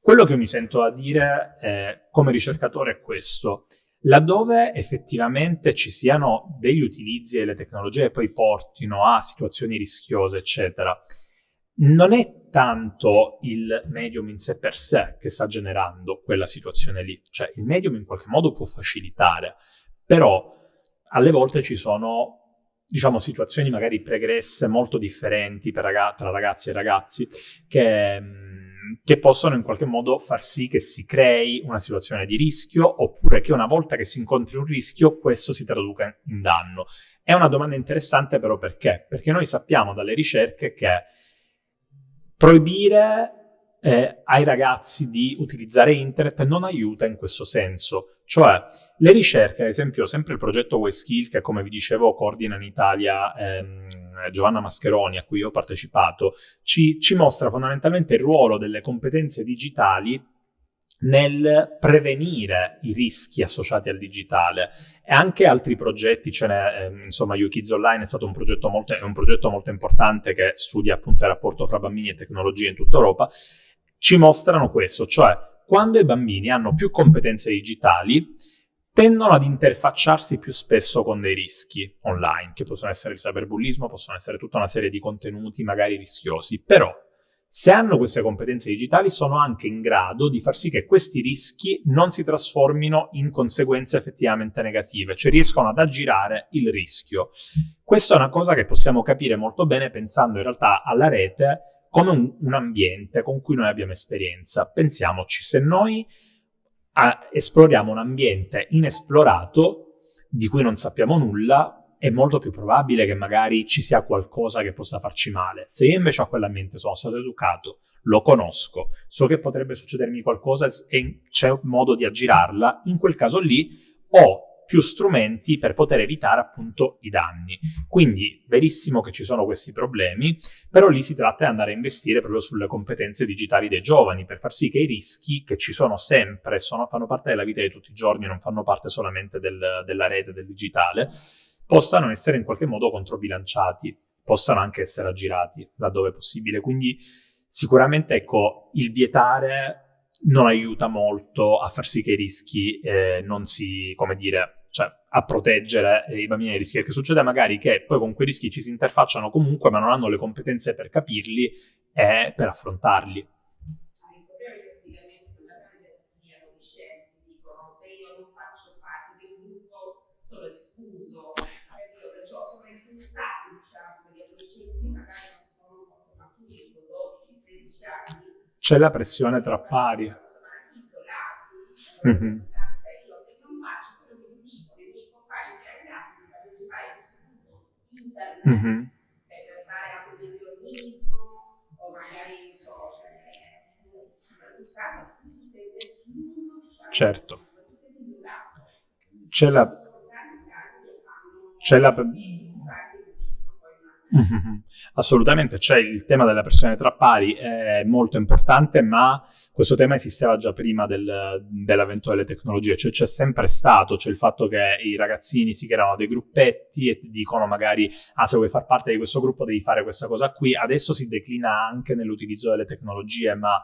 Quello che mi sento a dire eh, come ricercatore è questo. laddove effettivamente ci siano degli utilizzi delle tecnologie che poi portino a situazioni rischiose, eccetera, non è tanto il medium in sé per sé che sta generando quella situazione lì, cioè il medium in qualche modo può facilitare, però alle volte ci sono diciamo situazioni magari pregresse molto differenti ragazzi, tra ragazzi e ragazzi che che possono in qualche modo far sì che si crei una situazione di rischio oppure che una volta che si incontri un rischio questo si traduca in danno. È una domanda interessante però perché? Perché noi sappiamo dalle ricerche che proibire eh, ai ragazzi di utilizzare internet non aiuta in questo senso. Cioè, le ricerche, ad esempio, sempre il progetto WeSkill, che come vi dicevo coordina in Italia ehm, Giovanna Mascheroni, a cui ho partecipato, ci, ci mostra fondamentalmente il ruolo delle competenze digitali nel prevenire i rischi associati al digitale. E anche altri progetti, ce n'è, eh, insomma, YouKids Online è stato un progetto, molto, un progetto molto importante che studia appunto il rapporto fra bambini e tecnologie in tutta Europa, ci mostrano questo, cioè quando i bambini hanno più competenze digitali, tendono ad interfacciarsi più spesso con dei rischi online, che possono essere il cyberbullismo, possono essere tutta una serie di contenuti magari rischiosi, però se hanno queste competenze digitali sono anche in grado di far sì che questi rischi non si trasformino in conseguenze effettivamente negative, cioè riescono ad aggirare il rischio. Questa è una cosa che possiamo capire molto bene pensando in realtà alla rete come un, un ambiente con cui noi abbiamo esperienza. Pensiamoci, se noi a, esploriamo un ambiente inesplorato di cui non sappiamo nulla, è molto più probabile che magari ci sia qualcosa che possa farci male. Se io invece a quell'ambiente sono stato educato, lo conosco, so che potrebbe succedermi qualcosa e c'è un modo di aggirarla, in quel caso lì ho più strumenti per poter evitare appunto i danni. Quindi verissimo che ci sono questi problemi, però lì si tratta di andare a investire proprio sulle competenze digitali dei giovani per far sì che i rischi che ci sono sempre, sono, fanno parte della vita di tutti i giorni, non fanno parte solamente del, della rete, del digitale, possano essere in qualche modo controbilanciati, possano anche essere aggirati laddove possibile. Quindi sicuramente ecco, il vietare non aiuta molto a far sì che i rischi eh, non si, come dire, cioè a proteggere i bambini dai rischi, perché succede magari che poi con quei rischi ci si interfacciano comunque, ma non hanno le competenze per capirli e per affrontarli. C'è la pressione tra pari. Mm-hmm. Mm-hmm. certo. C'è la... C'è la... Assolutamente, c'è il tema della pressione tra pari, è molto importante, ma questo tema esisteva già prima del, dell'avvento delle tecnologie, cioè c'è sempre stato, c'è il fatto che i ragazzini si creano dei gruppetti e dicono magari, ah se vuoi far parte di questo gruppo devi fare questa cosa qui, adesso si declina anche nell'utilizzo delle tecnologie, ma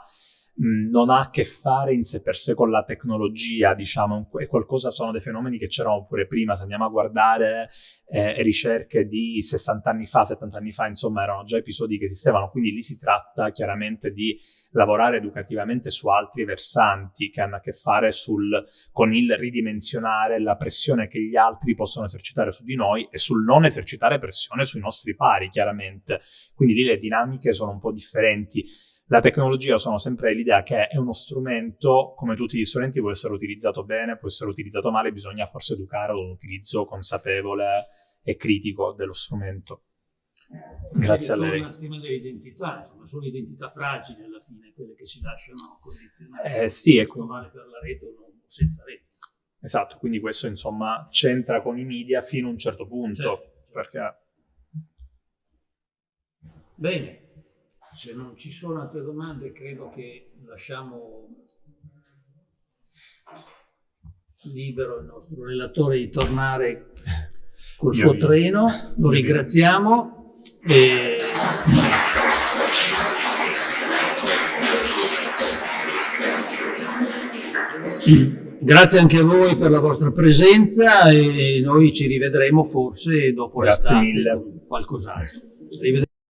non ha a che fare in sé per sé con la tecnologia, diciamo, è qualcosa, sono dei fenomeni che c'erano pure prima, se andiamo a guardare eh, ricerche di 60 anni fa, 70 anni fa, insomma, erano già episodi che esistevano, quindi lì si tratta chiaramente di lavorare educativamente su altri versanti che hanno a che fare sul, con il ridimensionare la pressione che gli altri possono esercitare su di noi e sul non esercitare pressione sui nostri pari, chiaramente. Quindi lì le dinamiche sono un po' differenti la tecnologia sono sempre l'idea che è uno strumento, come tutti gli strumenti, può essere utilizzato bene, può essere utilizzato male, bisogna forse educare ad un utilizzo consapevole e critico dello strumento. Eh, Grazie a lei. Il tema dell'identità, insomma, sono identità fragili alla fine, quelle che si lasciano condizionare. Eh, sì, ecco. vale per la rete o senza rete. Esatto, quindi questo insomma c'entra con i media fino a un certo punto. Certo. Perché... Bene. Se non ci sono altre domande, credo che lasciamo libero il nostro relatore di tornare col suo treno. Lo ringraziamo. E... Grazie anche a voi per la vostra presenza e noi ci rivedremo forse dopo l'estate con qualcos'altro.